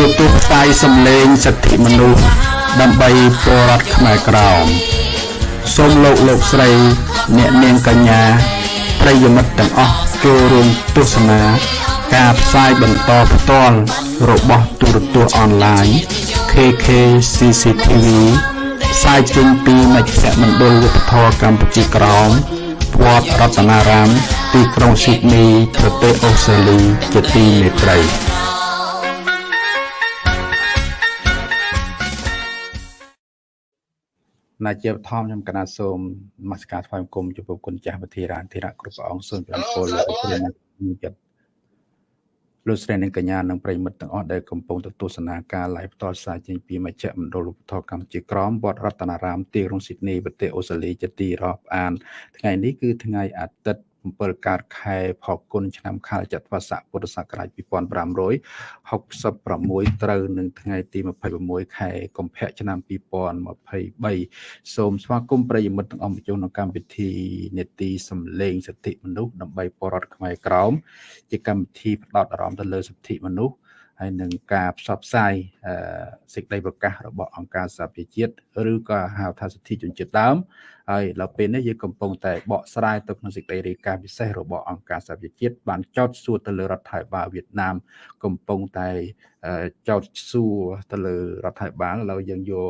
រទស្សន៍ផ្សាយសម្លេងសិទ្ធិមនុស្សដើម្បីពលរដ្ឋខ្មែរក្រោមសូមលោកលោកស្រី អ្នកនាងកញ្ញាប្រិយមិត្តទាំងអស់ចូលរួមទស្សនាការផ្សាយបន្តផ្ទាល់របស់ទូរទស្សន៍អនឡាញ KK CCTV ផ្សាយចេញពីមជ្ឈមណ្ឌលវប្បធម៌កម្ពុជាក្រោមវត្តរតនារាម ទីក្រុងស៊ីដនីប្រទេសអូស្ត្រាលីជាទីមេត្រី ណាជាបឋមខ្ញុំកណាសូមនមស្ការថ្វាយបង្គំចំពោះគុណចាស់វិធារានធិរៈគ្រប់ព្រះអង្គសូមជម្រាបពលលោកព្រះចិត្តលោកស្រីនិងកញ្ញានិងប្រិមិត្តទាំងអស់ដែលកំពុងទស្សនាការ live ផ្ទាល់ផ្សាយចេញពីមជ្ឈមណ្ឌលឧបត្ថម្ភកម្ពុជាក្រមវត្តរតនារាមទីក្រុងស៊ីដនីប្រទេសអូស្ត្រាលីជាទីរាប់អាន ថ្ងៃនេះគឺថ្ងៃអាទិត្យ 7កើតខែផល្គុនឆ្នាំខាលចត្វាស័កពុទ្ធសករាជ2566ត្រូវនឹងថ្ងៃទី26ខែកុម្ភៈឆ្នាំ2023សូមស្វាគមន៍ប្រិយមិត្តទាំងអស់មកចូលក្នុងកម្មវិធីនេតិសម្លេងសិទ្ធិមនុស្សដើម្បីបរិវត្តខ្មែរក្រមជាកម្មវិធីផ្ដោតអារម្មណ៍ទៅលើសិទ្ធិមនុស្សហើយនឹងការផ្សព្វផ្សាយសេចក្តីប្រកាសរបស់អង្គការសហប្រជាជាតិឬក៏ហៅថាសិទ្ធិជនជាតិដើម ហើយដល់ពេលនេះយើងកំពុងតែបកស្រាយទៅក្នុងសេចក្តីរាយការណ៍ពិសេសរបស់អង្គការសហប្រជាជាតិបានចោទសួរទៅលើរដ្ឋាភិបាលវៀតណាម កំពុងតែចោទសួរទៅលើរដ្ឋាភិបាលឥឡូវយើងយក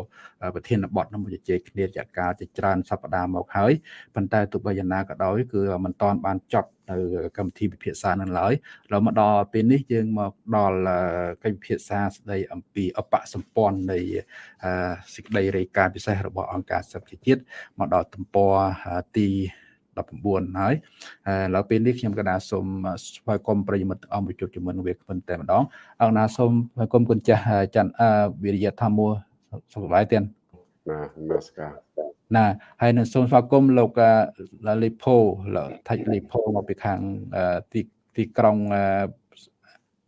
ប្រធានបទនោះមកជជែកគ្នារយៈកាលជាច្រើនសប្តាហ៍មកហើយប៉ុន្តែទោះបីយ៉ាងណាក៏ដោយគឺមិនតាន់បានចប់នៅកម្មវិធីពិភាក្សានឹងឡើយដល់មកដល់ពេលនេះយើងមកដល់កិច្ចពិភាក្សាស្ដីអំពីអបសម្ព័ន្ធនៃ សេចក្តីរាយការណ៍ពិសេសរបស់អង្គការសហប្រជាជាតិមកដល់ទំព័រទី19ហើយឥឡូវពេលនេះខ្ញុំកណាសូមស្វាគមន៍ប្រិយមិត្តអង្គប្រជុំជាមួយនឹងវាគ្មិនតែម្ដងអង្គណាសូមស្វាគមន៍គុណចាស់ច័ន្ទវិរិយធម្មសុខសប្បាយទៀតណានមស្ការណាហើយនឹងសូមស្វាគមន៍លោកលីផូថាច់លីផូមកពីខាងទីទីក្រុង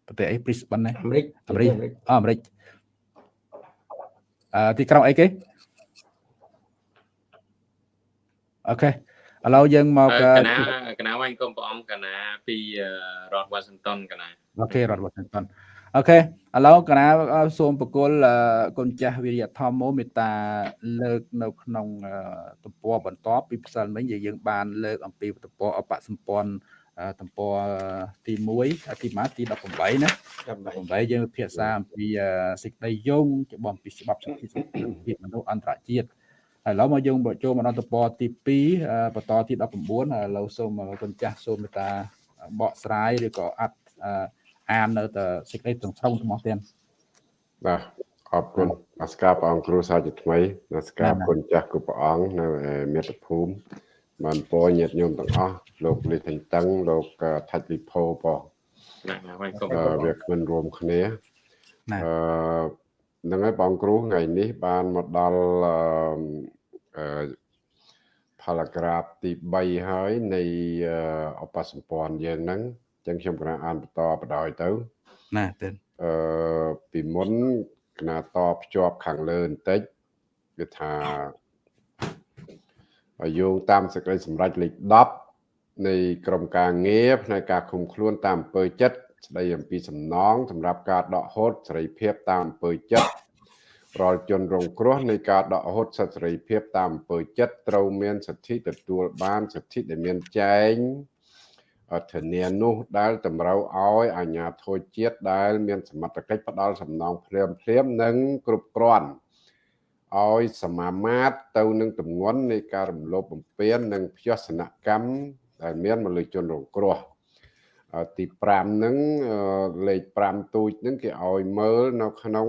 ប្រទេសអី Brisbane ណាអាមេរិកអាមេរិកអាមេរិកអឺ ទីក្រុងអីគេអូខេឥឡូវយើងមកកណាកណាវាញ់គុំព្រះអង្គកណាពីរដ្ឋ Washington កណាអូខេរដ្ឋ Washington អូខេឥឡូវកណាសូមបកគលគុណចាស់វិរិយធម្មមេត្តាលើកនៅក្នុងទំព័របន្តពីផ្សិលមិញយើងបានលើកអំពីទំព័រអបសម្ព័ន្ធ ទំព័រទី1ទីម៉ាទី18ណា18យើងពិភាក្សាអំពីសេចក្តីយោងច្បាប់ពីច្បាប់សិទ្ធិភាពមនុស្សអន្តរជាតិហើយឥឡូវមកយើងចូលមកដល់ទំព័រទី2បន្តទី19ហើយឥឡូវសូមគុណចាស់សូមមេត្តាបកស្រាយឬក៏អត់អាននៅតែសេចក្តីទាំងស្រុងទាំងអស់ទៀតបាទអរគុណអស្ការព្រះអង្គគ្រូសាជាថ្មីអស្ការគុណចាស់គ្រប់ព្រះអង្គនៅមាតុភូមិ បានពរញាតិញោមទាំងអស់លោកលីថេងតឹងលោកថាច់លីផូបងណាវាគុំវាគ្មិនរួមគ្នាអឺនឹងហើយបងគ្រូថ្ងៃនេះបានមកដល់អឺផារ៉ាក្រាបទី3ហើយនៃអបសម្ព័ន្ធយើងហ្នឹងអញ្ចឹងខ្ញុំកណាអានបន្តបដ ாய் ទៅណាទេអឺពីមុនកណាតភ្ជាប់ខាងលើបន្តិចគឺថា យោងតាមសេចក្តីសម្រេចលេខ10នៃក្រមការងារផ្នែកការឃុំខ្លួនតាមអំពើចិត្តស្ដីអំពីសំណងសម្រាប់ការដកហូតសេរីភាពតាមអំពើចិត្តរាល់ជនរងគ្រោះនៃការដកហូតសិទ្ធិសេរីភាពតាមអំពើចិត្តត្រូវមានសិទ្ធិទទួលបានសិទ្ធិដែលមានចែងធានានោះដែលតម្រូវឲ្យអាជ្ញាធរជាតិដែលមានសមត្ថកិច្ចផ្ដល់សំណងភ្លាមភ្លាមនិងគ្រប់គ្រាន់ ឲ្យសមាមាត្រទៅនឹងទម្ងន់នៃការរំលោភបំពាននិងភ័សនកម្មដែលមានមកលើជនរងគ្រោះទី5ហ្នឹងលេខ5ទូចហ្នឹងគេឲ្យមើលនៅក្នុង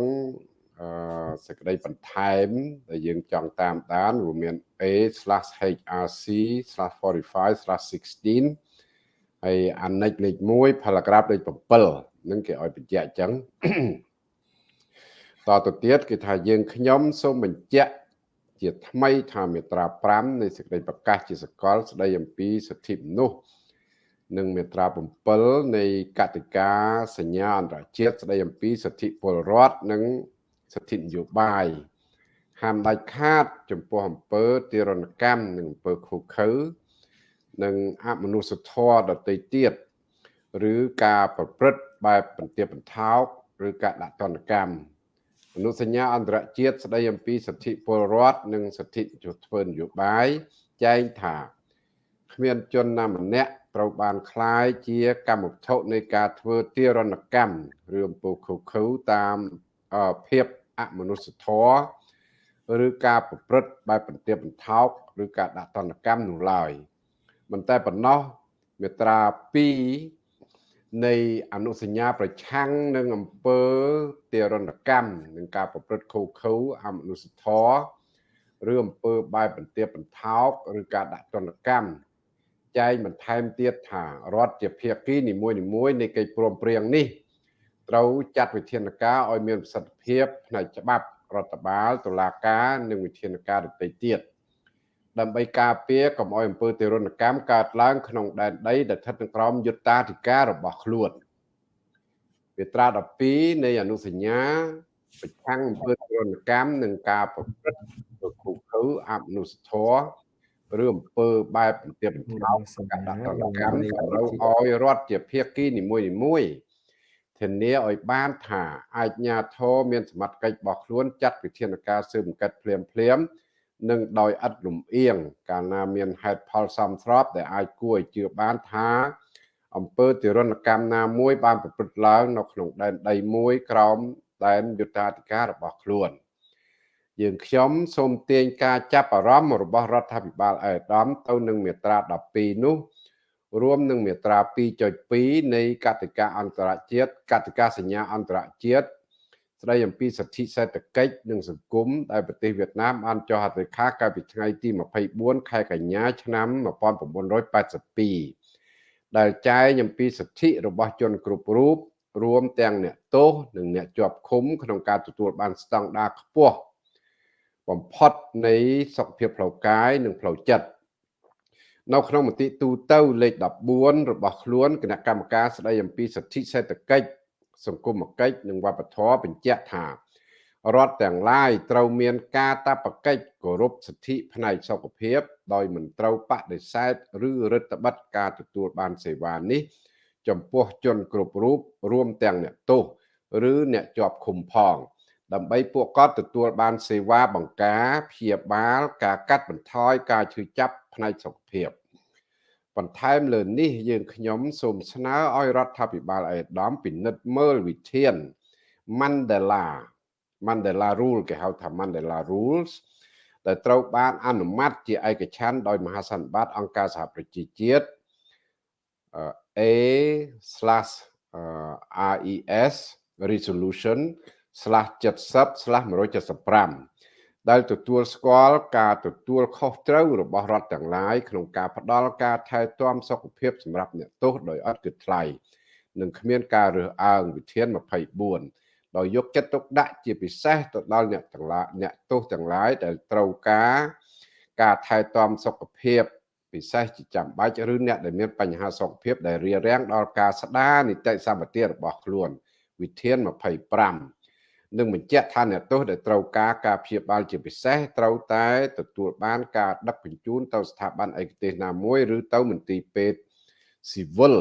សេចក្តីបន្ថែមដែលយើងចង់តាមដានរួមមាន A/HRC/45/16 ហើយអានិចលេខ1 paragraph លេខ7ហ្នឹងគេឲ្យបញ្ជាក់អញ្ចឹង តទៅទៀតគឺថាយើងខ្ញុំសូមបញ្ជាក់ជាថ្មីថាមាត្រា5នៃសេចក្តីប្រកាសជាសកល ស្តីអំពីសិទ្ធិមនុស្សនិងមាត្រា7នៃកតិកាសញ្ញាអន្តរជាតិស្តីអំពីសិទ្ធិពលរដ្ឋនិងសិទ្ធិនយោបាយហាមដាច់ខាត ចំពោះអំពើទារុណកម្មនិងអំពើឃោឃៅនិងអមនុស្សធម៌ដទៃទៀតឬការប្រព្រឹត្តបែបបន្ទាបបន្ថោកឬការដាក់ទណ្ឌកម្ម អនុសញ្ញាអន្តរជាតិស្តីអំពីសិទ្ធិពលរដ្ឋនិងសិទ្ធិធ្វើនយោបាយចែងថាគ្មានជនណាម្នាក់ត្រូវបានคล้ายជាកម្មវត្ថុនៃការធ្វើទារុណកម្មឬអំពើខុសខើតាមភាពអមនុស្សធម៌ឬការប្រព្រឹត្តបែបបន្ទាបបន្ថោកឬការដាក់ទណ្ឌកម្មនោះឡើយមិនតែប៉ុណ្ណោះមាត្រា2 នៃអនុសញ្ញាប្រឆាំងនឹងអំពើទារុណកម្មនិងការប្រព្រឹត្តខុសខើអមនុស្សធម៌ឬអំពើបែបបន្ទាបបន្ថោកឬការដាក់ទណ្ឌកម្មចែងបន្ថែមទៀតថារដ្ឋជាភាគីនីមួយៗនៃកិច្ចព្រមព្រៀងនេះត្រូវចាត់វិធានការឲ្យមានប្រសិទ្ធភាពផ្នែកច្បាប់រដ្ឋបាលតុលាការនិងវិធានការដទៃទៀត ដើម្បីការពារកុំឲ្យអំពើទារុណកម្មកើតឡើងក្នុងដែនដីដែលស្ថិតនៅក្រោមយុត្តាធិការរបស់ខ្លួនមាត្រា12នៃអនុសញ្ញាប្រឆាំងអំពើទារុណកម្មនិងការប្រព្រឹត្តទៅគុកខើអមនុស្សធម៌ឬអំពើបែបបន្ទាបបន្ថោកការដាក់ទណ្ឌកម្មត្រូវឲ្យរដ្ឋជាភាគីនីមួយៗធានាឲ្យបានថាអាជ្ញាធរមានសមត្ថកិច្ចរបស់ខ្លួនចាត់វិធានការស៊ើបអង្កេតភ្លាមភ្លាម និងដោយឥតលំអៀងកាលណាមានហេតុផលសមស្របដែលអាចគួរឲ្យជឿបានថាអំពើទរណកម្មណាមួយបានប្រព្រឹត្តឡើងនៅក្នុងដែនដីមួយក្រោមដែនយុត្តាធិការរបស់ខ្លួន យើងខ្ញុំសូមទាញការចាប់អារម្មណ៍របស់រដ្ឋាភិបាលអេដាមទៅនឹងមាត្រា12នោះរួមនឹងមាត្រា2.2នៃកតិកាអន្តរជាតិកតិកាសញ្ញាអន្តរជាតិ ស្ដីអំពីសិទ្ធិសេដ្ឋកិច្ចនិងសង្គមដែលប្រទេសវៀតណាមបានចុះហត្ថលេខាកាលពីថ្ងៃទី24ខែកញ្ញាឆ្នាំ1982ដែលចែងអំពីសិទ្ធិរបស់ជនគ្រប់រូបរួមទាំងអ្នកទោសនិងអ្នកជាប់ឃុំក្នុងការទទួលបានស្តង់ដារខ្ពស់បំផុតនៃសុខភាពផ្លូវកាយនិងផ្លូវចិត្តនៅក្នុងមតិទូទៅលេខ14របស់ខ្លួនគណៈកម្មការស្តីអំពីសិទ្ធិសេដ្ឋកិច្ច សង្គមគិច្ចនិងវប្បធម៌បញ្ជាក់ថារដ្ឋទាំងឡាយត្រូវមានការតបកិច្ចគោរពសិទ្ធិផ្នែកសុខភាព ដោយមិនត្រូវបដិសេធឬរដ្ឋបិទការទទួលបានសេវានេះ ចំពោះជនគ្រប់រូបរួមទាំងអ្នកទោសឬអ្នកជាប់ឃុំផង ដើម្បីពួកគាត់ទទួលបានសេវាបង្ការព្យាបាល ការកាត់បន្ថយការឈឺចាប់ផ្នែកសុខភាព បន្ថែមលើនេះយើងខ្ញុំសូមស្នើឲ្យរដ្ឋាភិបាលអេដាមពិនិត្យមើលវិធាន Mandela Mandela Rule គេហៅថា Mandela Rules ដែលត្រូវបានអនុម័តជាឯកច្ឆន្ទដោយមហាសន្និបាតអង្គការសហប្រជាជាតិ A/RES resolution /70/175 ដែលទទួលស្គាល់ការទទួលខុសត្រូវរបស់រដ្ឋទាំងឡាយក្នុងការផ្ដល់ការថែទាំសុខភាពសម្រាប់អ្នកទោសដោយឥតគិតថ្លៃនិងគ្មានការរើសអើងវិធាន24ដោយយកចិត្តទុកដាក់ជាពិសេសទៅដល់អ្នកទាំងឡាយអ្នកទោសទាំងឡាយដែលត្រូវការការថែទាំសុខភាពពិសេសជាចាំបាច់ឬអ្នកដែលមានបញ្ហាសុខភាពដែលរារាំងដល់ការស្ដារនីតិសម្បទារបស់ខ្លួនវិធាន25 និងបញ្ជាក់ថាអ្នកទោសដែលត្រូវការការព្យាបាលជាពិសេសត្រូវតែទទួលបានការដឹកជញ្ជូនទៅស្ថាប័នឯកទេសណាមួយឬទៅមន្ទីរពេទ្យស៊ីវិល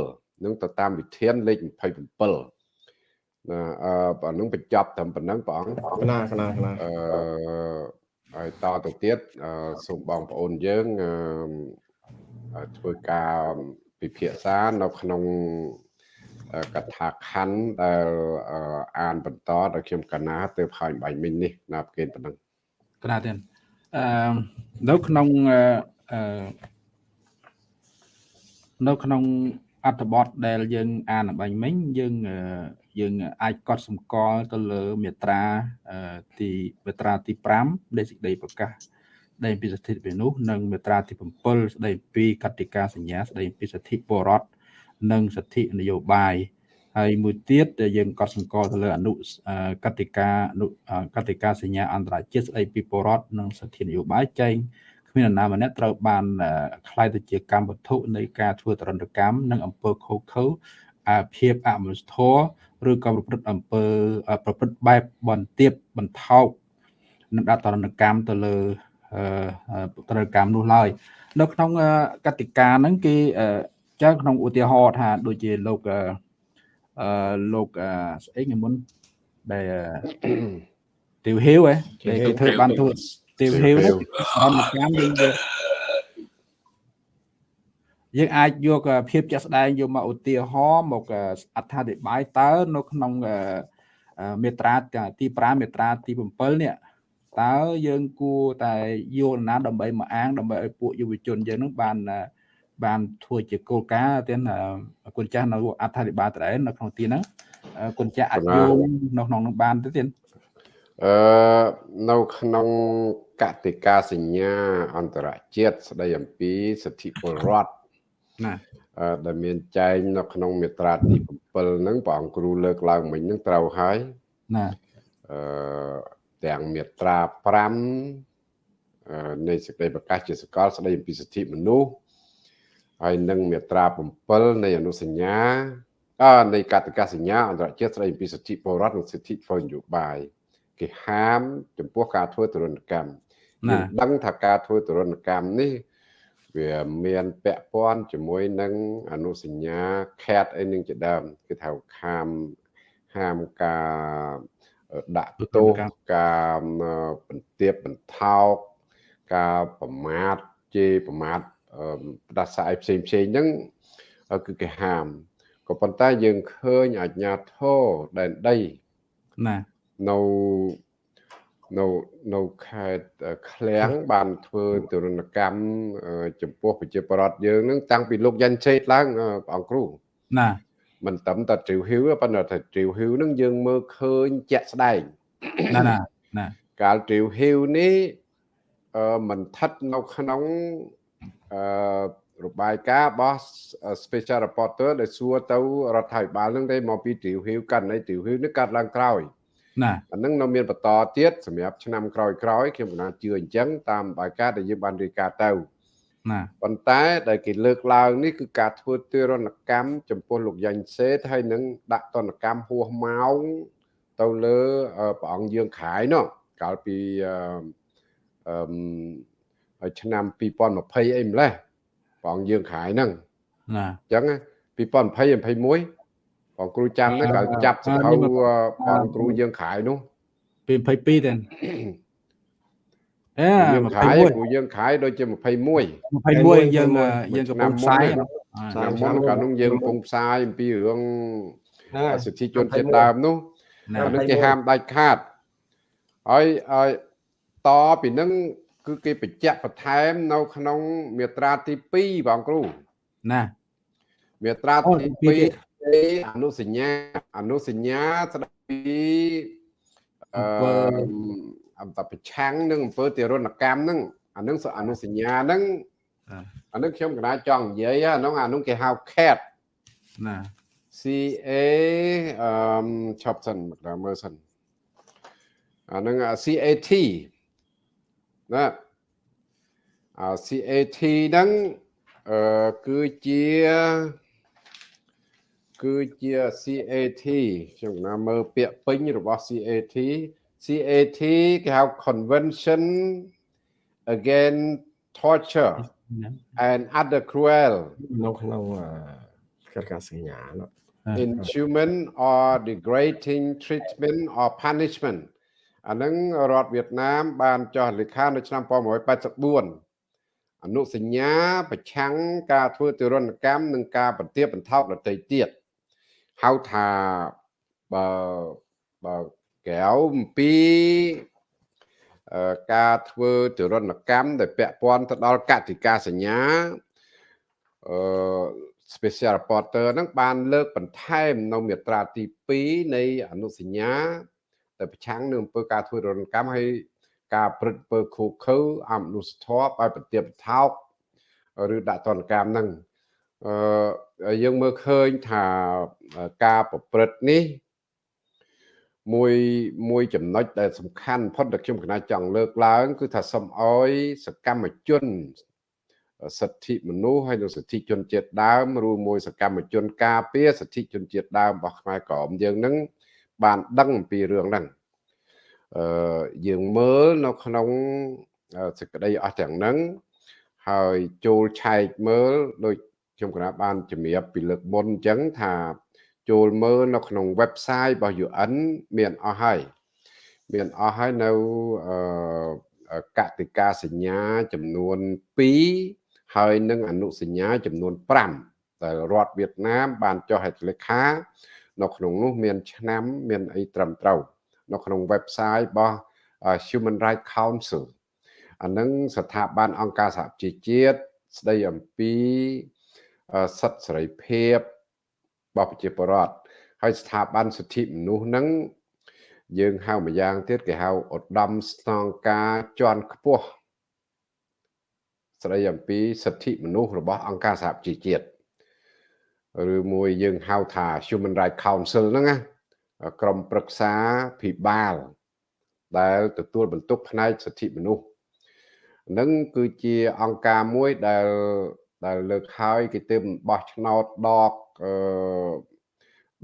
នឹងទៅតាមវិធានលេខ27ណាអឺអានឹងបញ្ចប់ត្រឹមប៉ុណ្ណឹងព្រះអង្គកណាកណាកណាអឺហើយតទៅទៀតសូមបងប្អូនយើងធ្វើការពិភាក្សានៅក្នុង កថាខណ្ឌដែលអានបន្តដល់ខ្ញុំកណាទៅផាញ់បាញ់មិញនេះណាប្រកេនប៉ុណ្ណឹងកណាទៀតអឺនៅក្នុងអឺនៅក្នុងអត្ថបទដែលយើង អានបាញ់មិញយើងយើងអាចកត់សម្គាល់ទៅលើមាត្រាទីមាត្រាទី5នៃសេចក្តីប្រកាសស្ដីពីសិទ្ធិមនុស្សនិងមាត្រាទី7ស្ដីពីកតិកាសញ្ញាស្ដីពីសិទ្ធិពលរដ្ឋ និងសិទ្ធិនយោបាយហើយមួយទៀតយើងក៏សង្កល់ទៅលើអនុកតិកាអនុកតិកាសញ្ញាអន្តរជាតិស្ដីពីពលរដ្ឋនិងសិទ្ធិនយោបាយចែងគ្មាននរណាម្នាក់ត្រូវបានខ្លាយទៅជាកម្មវត្ថុនៃការធ្វើទរណកម្មនិងអំពើខុសខើអាភាពអមនុស្សធម៌ឬក៏ប្រព្រឹត្តអំពើប្រព្រឹត្តបែបបន្ទាបបន្ថោកនិងដាក់ទរណកម្មទៅលើទរណកម្មនោះឡើយនៅក្នុងកតិកាហ្នឹងគេ ចឹងក្នុងឧទាហរណ៍ថាដូចជាលោកអឺលោកស្អីមុនដែលទាវហ៊ីវហ៎ដែលគេធ្វើបានធ្វើទាវហ៊ីវហ្នឹងអន្តកម្មយើងយកយើងអាចយកភាពជាក់ស្ដែងយកមកឧទាហរណ៍មកអត្ថាធិប្បាយតើនៅក្នុងមេត្រាទី5មេត្រាទី7នេះតើយើងគួរតែយកណាដើម្បីមកអាងដើម្បីឲ្យពួកយុវជនយើងនឹងបាន បានធ្វើជាគោលការណ៍ទៀតគុណចាស់នៅអត្ថាធិប្បាយត្រែនៅក្នុងទីហ្នឹងគុណចាស់អាចយកនៅក្នុងនឹងបានទៅទៀតអឺនៅក្នុងកតិកាសញ្ញាអន្តរជាតិស្ដីអំពីសិទ្ធិពលរដ្ឋណាដែលមានចែងនៅក្នុងមាត្រាទី7ហ្នឹងព្រះអង្គគ្រូលើកឡើងមិញហ្នឹងត្រូវហើយណាអឺទាំងមាត្រា5នៃសេចក្តីប្រកាសជាសកលស្តីអំពីសិទ្ធិមនុស្ស ហើយនិងមាត្រា7នៃអនុសញ្ញាអនៃកតិកាសញ្ញាអន្តរជាតិស្តីអំពីសិទ្ធិពលរដ្ឋនិងសិទ្ធិធ្វើនយោបាយគេហាម ចំពោះការធ្វើទរណកម្មយើងដឹងថាការធ្វើទរណកម្មនេះវាមានពាក់ព័ន្ធជាមួយនឹងអនុសញ្ញាខេតអីនឹងជាដើមគឺថាខាមហាមការដាក់ទោសការបន្ទាបបន្ថោកការប្រមាថជេរប្រមាថ ផ្ដាសាយផ្សេងផ្សេងហ្នឹងគឺគេហាមក៏ប៉ុន្តែយើងឃើញអាជ្ញាធរដែនដីណានៅនៅនៅខេត្តឃ្លាំងបានធ្វើទរណកម្មចំពោះប្រជាពលរដ្ឋយើងនឹងតាំងពីលោកយ៉ាន់ឆេតឡើងព្រះអង្គគ្រូណាមិនត្រឹមតែទ្រីវហ៊ីវប៉ុន្តែទ្រីវហ៊ីវនឹងយើងមើលឃើញជាក់ស្ដែងណាណាណាកាលទ្រីវហ៊ីវនេះអឺមិនស្ថិតនៅក្នុង អឺរបាយការណ៍របស់ special reporter ដែលសួរទៅរដ្ឋាភិបាលនឹងទេមកពីទ្រីវហ៊ីវកាន់នៃទ្រីវហ៊ីវនេះកាត់ឡើងក្រោយណាអានឹងនៅមានបន្តទៀតសម្រាប់ឆ្នាំក្រោយក្រោយខ្ញុំកណាជឿអញ្ចឹងតាមបាយការណ៍ដែលយើងបានរាយការណ៍ទៅណាប៉ុន្តែដែលគេលើកឡើងនេះគឺការធ្វើទរណកម្មចំពោះលោកយ៉ាញ់សេតហើយនឹងដាក់ទណ្ឌកម្មហួសម៉ោងទៅលើព្រះអង្គយើងខាយនោះកាលពីអឺ ឆ្នាំ2020អីម្លេះព្រះអង្គយើងខាយហ្នឹងណាអញ្ចឹង2020 21បងគ្រូចាំហ្នឹងក៏ចាប់សភៅបងគ្រូយើងខាយនោះពី22ទេអេយើងខាយគ្រូយើងខាយដូចជា21 21យើងយើងកំពុងផ្សាយឆ្នាំមុនកាលនោះយើងកំពុងផ្សាយអំពីរឿងសិទ្ធិជនជាតិដើមនោះអានឹងគេហាមដាច់ខាតហើយហើយតពីនឹង គឺគេបញ្ជាក់បន្ថែមនៅ ក្នុងមាត្រាទី2បងគ្រូណាមាត្រាទី2អនុសញ្ញាអនុសញ្ញាស្ដីពីអឺអំតប្រឆាំងនឹងអំពើទារុណកម្មហ្នឹងអានឹងអនុសញ្ញាហ្នឹងអានឹងខ្ញុំកណាចង់និយាយអានោះអានោះគេហៅ CAT ណា C A អឺឈប់សិនមកដល់មើលសិនអានឹង C A T ណាអា C A T ហ្នឹងអឺគឺជាគឺជា CAT ខ្ញុំណាមើលពាក្យពេញរបស់ CAT CAT គេហៅ Convention Against Torture and Other Cruel នៅក្នុងកិច្ចការសញ្ញានោះ inhuman or degrading treatment or punishment អានឹងរដ្ឋវៀតណាម បានចុះលេខានៅឆ្នាំ1984អនុសញ្ញាប្រឆាំងការធ្វើទរណកម្មនិងការបន្ទាបបន្ថោកដទៃទៀតហៅថាបើបើកែវអំពីការធ្វើទរណកម្មដែលពាក់ព័ន្ធទៅដល់កតិកាសញ្ញាអឺ special reporter ហ្នឹងបានលើកបន្ថែមនៅមាត្រាទី2នៃអនុសញ្ញា ដែលប្រឆាំងនឹងអំពើការធ្វើទរណកម្មហើយការព្រឹត្តពើខូខើអមនុស្សធម៌ឲ្យប្រទាបថោកឬដាក់ទណ្ឌកម្មហ្នឹងអឺយើងមើលឃើញថាការប្រព្រឹត្តនេះមួយមួយចំណុចដែលសំខាន់ផុតដែលខ្ញុំកណាចង់លើកឡើង គឺថាសូមអោយសកម្មជនសិទ្ធិមនុស្សហើយនិងសិទ្ធិជនជាតិដើមរួមមួយសកម្មជន ការពារសិទ្ធិជនជាតិដើមរបស់ខ្មែរក្រមយើងនឹង បានដឹងអំពីរឿងហ្នឹងអឺយើងមើលនៅក្នុងសេចក្តីអស់ទាំងហ្នឹងហើយចូលឆែកមើលដូចខ្ញុំគណៈបានជំរាបពីលើកមុនអញ្ចឹងថាចូលមើលនៅក្នុង website របស់ UN មានអស់ហើយមានអស់ហើយនៅអឺកតិកាសញ្ញាចំនួន2ហើយនឹងអនុសញ្ញាចំនួន5ដែលរដ្ឋវៀតណាមបានចុះហត្ថលេខា នៅក្នុងនោះមានឆ្នាំមានអីត្រឹមត្រូវនៅក្នុង website របស់ Human Rights Council អានឹងស្ថាប័នអង្គការសហជីវជាតិស្ដីអំពីសិទ្ធិសេរីភាពរបស់ប្រជាពលរដ្ឋហើយស្ថាប័នសិទ្ធិមនុស្សហ្នឹងយើងហៅម្យ៉ាងទៀតគេហៅឧត្តមស្នងការជាន់ខ្ពស់ស្ដីអំពីសិទ្ធិមនុស្សរបស់អង្គការសហជីវជាតិ ឬមួយយើងហៅថា Human Rights Council ហ្នឹងណាក្រុមប្រឹក្សាភិបាល ដែលទទួលបន្ទុកផ្នែកសិទ្ធិមនុស្សនឹងគឺជាអង្គការមួយដែលដែលលើកហើយគេទើបបោះឆ្នោតដកអឺ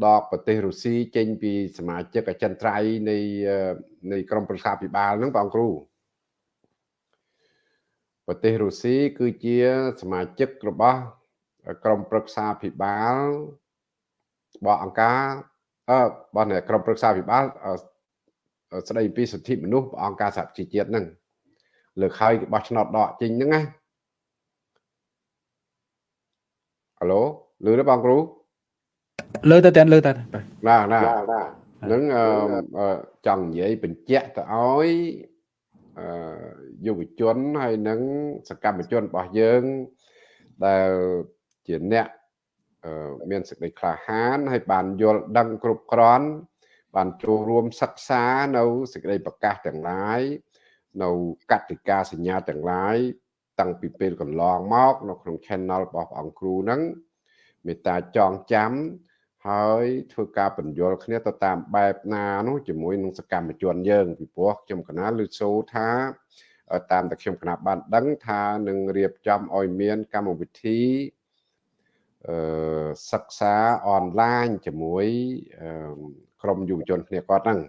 ដកប្រទេសរុស្ស៊ីចេញពីសមាជិកអចិន្ត្រៃយ៍នៃនៃក្រមប្រឹក្សាពិបាលហ្នឹងបងគ្រូប្រទេសរុស្ស៊ីគឺជាសមាជិករបស់ ក្រមប្រឹក្សាពិបាលរបស់អង្គការអឺរបស់ក្រមប្រឹក្សាពិបាលស្ដីពីសិទ្ធិមនុស្សអង្គការសហជីវជាតិហ្នឹងលើកហើយគេបោះឆ្នោតដកចេញហ្នឹងណាហៅឡូលឺទេបងគ្រូលើទៅតែលើតែណាណានឹងចង់និយាយបញ្ជាក់ទៅឲ្យយុវជនហើយនឹងសកម្មជនរបស់យើងដែល ជាអ្នកមានសេចក្តីក្លាហានហើយបានយល់ដឹងគ្រប់គ្រាន់បានចូលរួមសិក្សានៅសេចក្តីប្រកាសទាំងឡាយនៅកតិកាសញ្ញាទាំងឡាយតាំងពីពេលកន្លងមកនៅក្នុង channel របស់អង្គគ្រូហ្នឹងមេត្តាចងចាំហើយធ្វើការបញ្យល់គ្នាទៅតាមបែបណានោះជាមួយនឹងសកម្មជនយើងពីព្រោះខ្ញុំកណាលឺសូថាតាមតែខ្ញុំកណាបានដឹងថានឹងរៀបចំឲ្យមានកម្មវិធីអឺ សិក្សាអនឡាញជាមួយក្រុមយុវជនគ្នាគាត់ហ្នឹង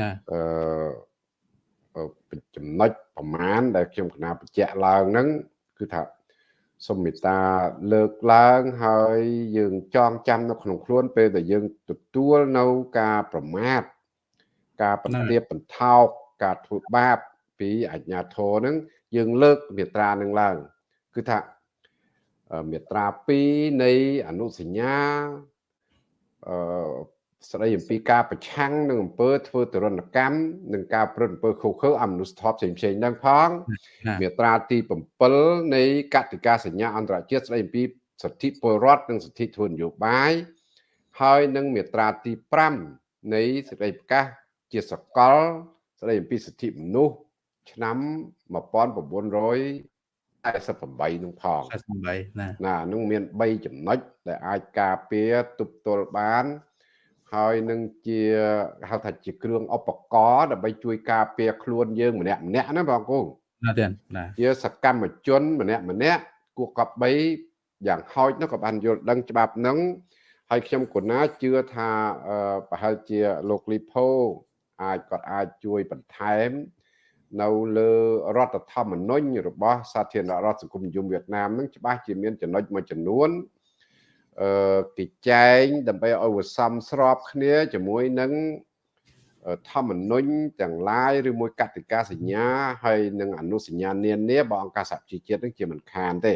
ណាអឺចំណុចប្រមាណដែលខ្ញុំកណាបញ្ជាក់ឡើងហ្នឹងគឺថាសូមមេត្តាលើកឡើងហើយយើងចងចាំនៅក្នុងខ្លួនពេលដែលយើងទទួលនៅការប្រមាថការបន្ទាបបន្ថោកការធ្វើបាបពីអញ្ញាធរនឹងយើងលើកមេត្រានឹងឡើង គឺថា មេត្រា2នៃអនុសញ្ញាអឺស្ដីអំពីការប្រឆាំងនឹងអំពើធ្វើទរណកម្មនិងការប្រព្រឹត្តអំពើខុសខើអមនុស្សធម៌ផ្សេងផ្សេងហ្នឹងផងមាត្រាទី7នៃកតិកាសញ្ញាអន្តរជាតិស្ដីអំពីសិទ្ធិពលរដ្ឋនិងសិទ្ធិធ្វើនយោបាយហើយនឹងមាត្រាទី5នៃសេចក្តីប្រកាសជាសកល ស្ដីអំពីសិទ្ធិមនុស្សឆ្នាំ1900 48នឹងផង48ណាណានឹងមាន3ចំណុចដែលអាចការពារទប់ទល់បានហើយនឹងជាហៅថាជាគ្រឿងឧបករណ៍ដើម្បីជួយការពារខ្លួនយើងម្នាក់ម្នាក់ណាបងគូណាទេណាជាសកម្មជន ម្នាក់ម្នាក់គួរកប់3យ៉ាងហោចនោះក៏បានយល់ដឹងច្បាប់នឹងហើយខ្ញុំគណាជឿថាប្រហែលជាលោកលីផូអាចគាត់អាចជួយបន្ថែម នៅលើរដ្ឋធម្មនុញ្ញរបស់សាធារណរដ្ឋសង្គមនិយមវៀតណាមនឹងច្បាស់ជាមានចំណុចមួយចំនួនអឺគេចែងដើម្បីឲ្យវាសមស្របគ្នាជាមួយនឹងធម្មនុញ្ញទាំងឡាយឬមួយកតិកាសញ្ញាហើយនឹងអនុសញ្ញានានារបស់អង្គការសហជីវជាតិនឹងជាមិនខានទេ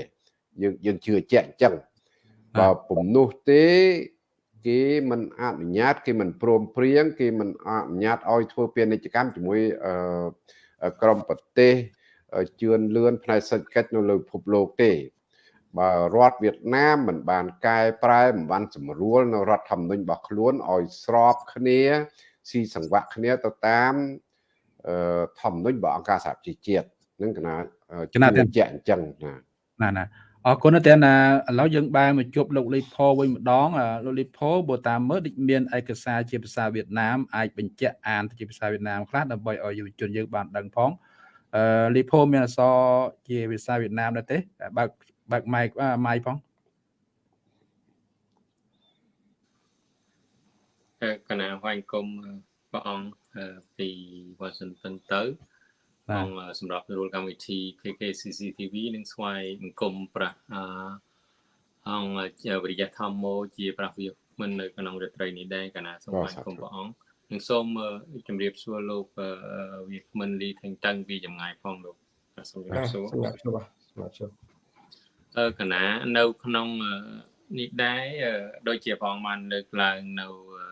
យើងយើងជឿជាក់អញ្ចឹងបើពំនោះទេគេមិនអនុញ្ញាត គេមិនព្រមព្រៀងគេមិនអនុញ្ញាតឲ្យធ្វើពាណិជ្ជកម្មជាមួយអឺ ក្រមប្រទេសជឿនលឿនផ្នែកសេដ្ឋកិច្ចនៅលើពិភពលោកទេបើរដ្ឋវៀតណាមមិនបានកែប្រែមិនបានសម្រួលនៅរដ្ឋធម្មនុញ្ញរបស់ខ្លួនឲ្យស្របគ្នាស៊ីសង្វាក់គ្នាទៅតាមធម្មនុញ្ញរបស់អង្គការសហជីវជាតិនឹងកណាចំណាជាអញ្ចឹងណាណាណា អរគុណតែណាឥឡូវយើងបែរមកជួបលោកលីផូវិញម្ដងលោកលីផូបើតាមមើលដូចមានឯកសារជាភាសាវៀតណាមអាចបញ្ជាក់អានជាភាសាវៀតណាមខ្លះដើម្បីឲ្យយុវជនយើងបានដឹងផងអឺលីផូមានអក្សរជាភាសាវៀតណាមដែរទេបើកបើកម៉ៃម៉ៃផងកណាហវាញ់គុំព្រះអង្គពីវ៉ាស៊ីនតោនទៅ អង្គសម្រាប់រួលកម្មវិធី KKCCTV នឹងស្វ័យអង្គមប្រាស់អង្គវិរិយធម្មោជាប្រាស់មិននៅក្នុងរាត្រីនេះដែរកណាសូមអរគុណព្រះអង្គនឹងសូមជម្រាបសួរលោកវាគ្មិនលីថេងតឹងពីចម្ងាយផងលោកសូមជម្រាបសួរសម្រាប់ជួបសម្រាប់ជួបអឺកណានៅក្នុងនេះដែរដូចជាព្រះអង្គបានលើកឡើងនៅកតិ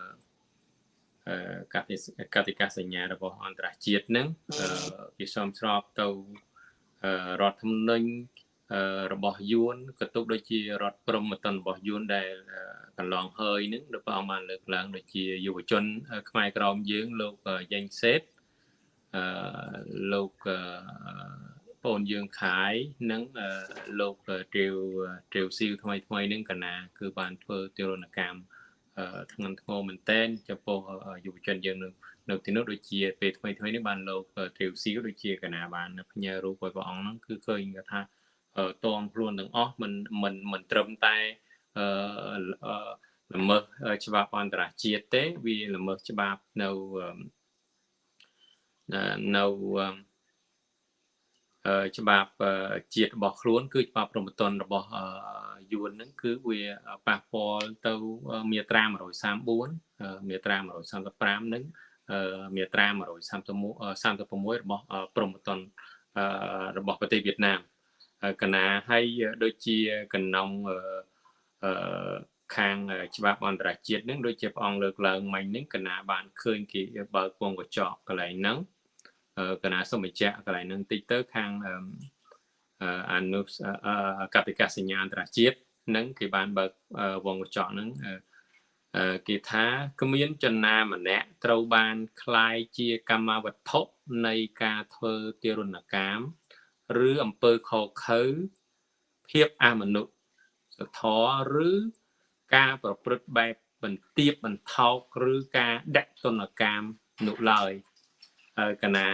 កតិកាសញ្ញារបស់អន្តរជាតិនឹងវាសមស្របទៅរដ្ឋធម្មនុញ្ញរបស់យួនក៏ទុកដូចជារដ្ឋព្រំតនរបស់យួនដែលកន្លងហើយនឹងដែលព្រះអង្គបានលើកឡើងដូចជាយុវជន ខ្មែរក្រមយើងលោកយ៉េងសេតអឺលោកបងយើងខាយនិងលោកទ្រាវទ្រាវស៊ីវថ្មីថ្មីនឹងកណា គឺបានធ្វើទរណកម្ម ធ្ងន់ធ្ងរមែនតែនចំពោះយុវជនយើងនៅនៅទីនោះដូចជាពេលថ្មីថ្មីនេះបានលោកទ្រាវស៊ីវដូចជាកណាបានផ្ញើរូបឲ្យព្រះអង្គហ្នឹងគឺឃើញថាតងខ្លួនទាំងអស់មិនមិនមិនត្រឹមតែអឺល្មើសច្បាប់អន្តរជាតិទេវាល្មើសច្បាប់នៅនៅ ច្បាប់ជាតិរបស់ខ្លួនគឺច្បាប់ប្រមទនរបស់យួនហ្នឹងគឺវាប៉ះពាល់ទៅមាត្រា134មាត្រា135ហ្នឹងមាត្រា136 36របស់ប្រមទនរបស់ប្រទេសវៀតណាមកណាហើយដូចជាកណ្ណងអឺខាងច្បាប់អន្តរជាតិនឹងដូចជាព្រះអង្គលើកឡើងមិញនឹងកណាបានឃើញគេបើកពងកញ្ចក់កន្លែងហ្នឹង កណាសូមបញ្ជាក់កន្លែងហ្នឹងតិចទៅខាងអនុកតិកាសញ្ញាអន្តរជាតិនឹងគេបានបើកវងកញ្ចក់ហ្នឹងគេថាគ្មានចំណាម្នាក់ត្រូវបានคล้ายជាកម្មវត្ថុនៃការធ្វើទារុណកម្មឬអំពើខុសខើភាពអមនុស្សធម៌ឬការប្រព្រឹត្តបែបបន្ទាបបន្ថោកឬការដាក់ទណ្ឌកម្មនោះឡើយកណា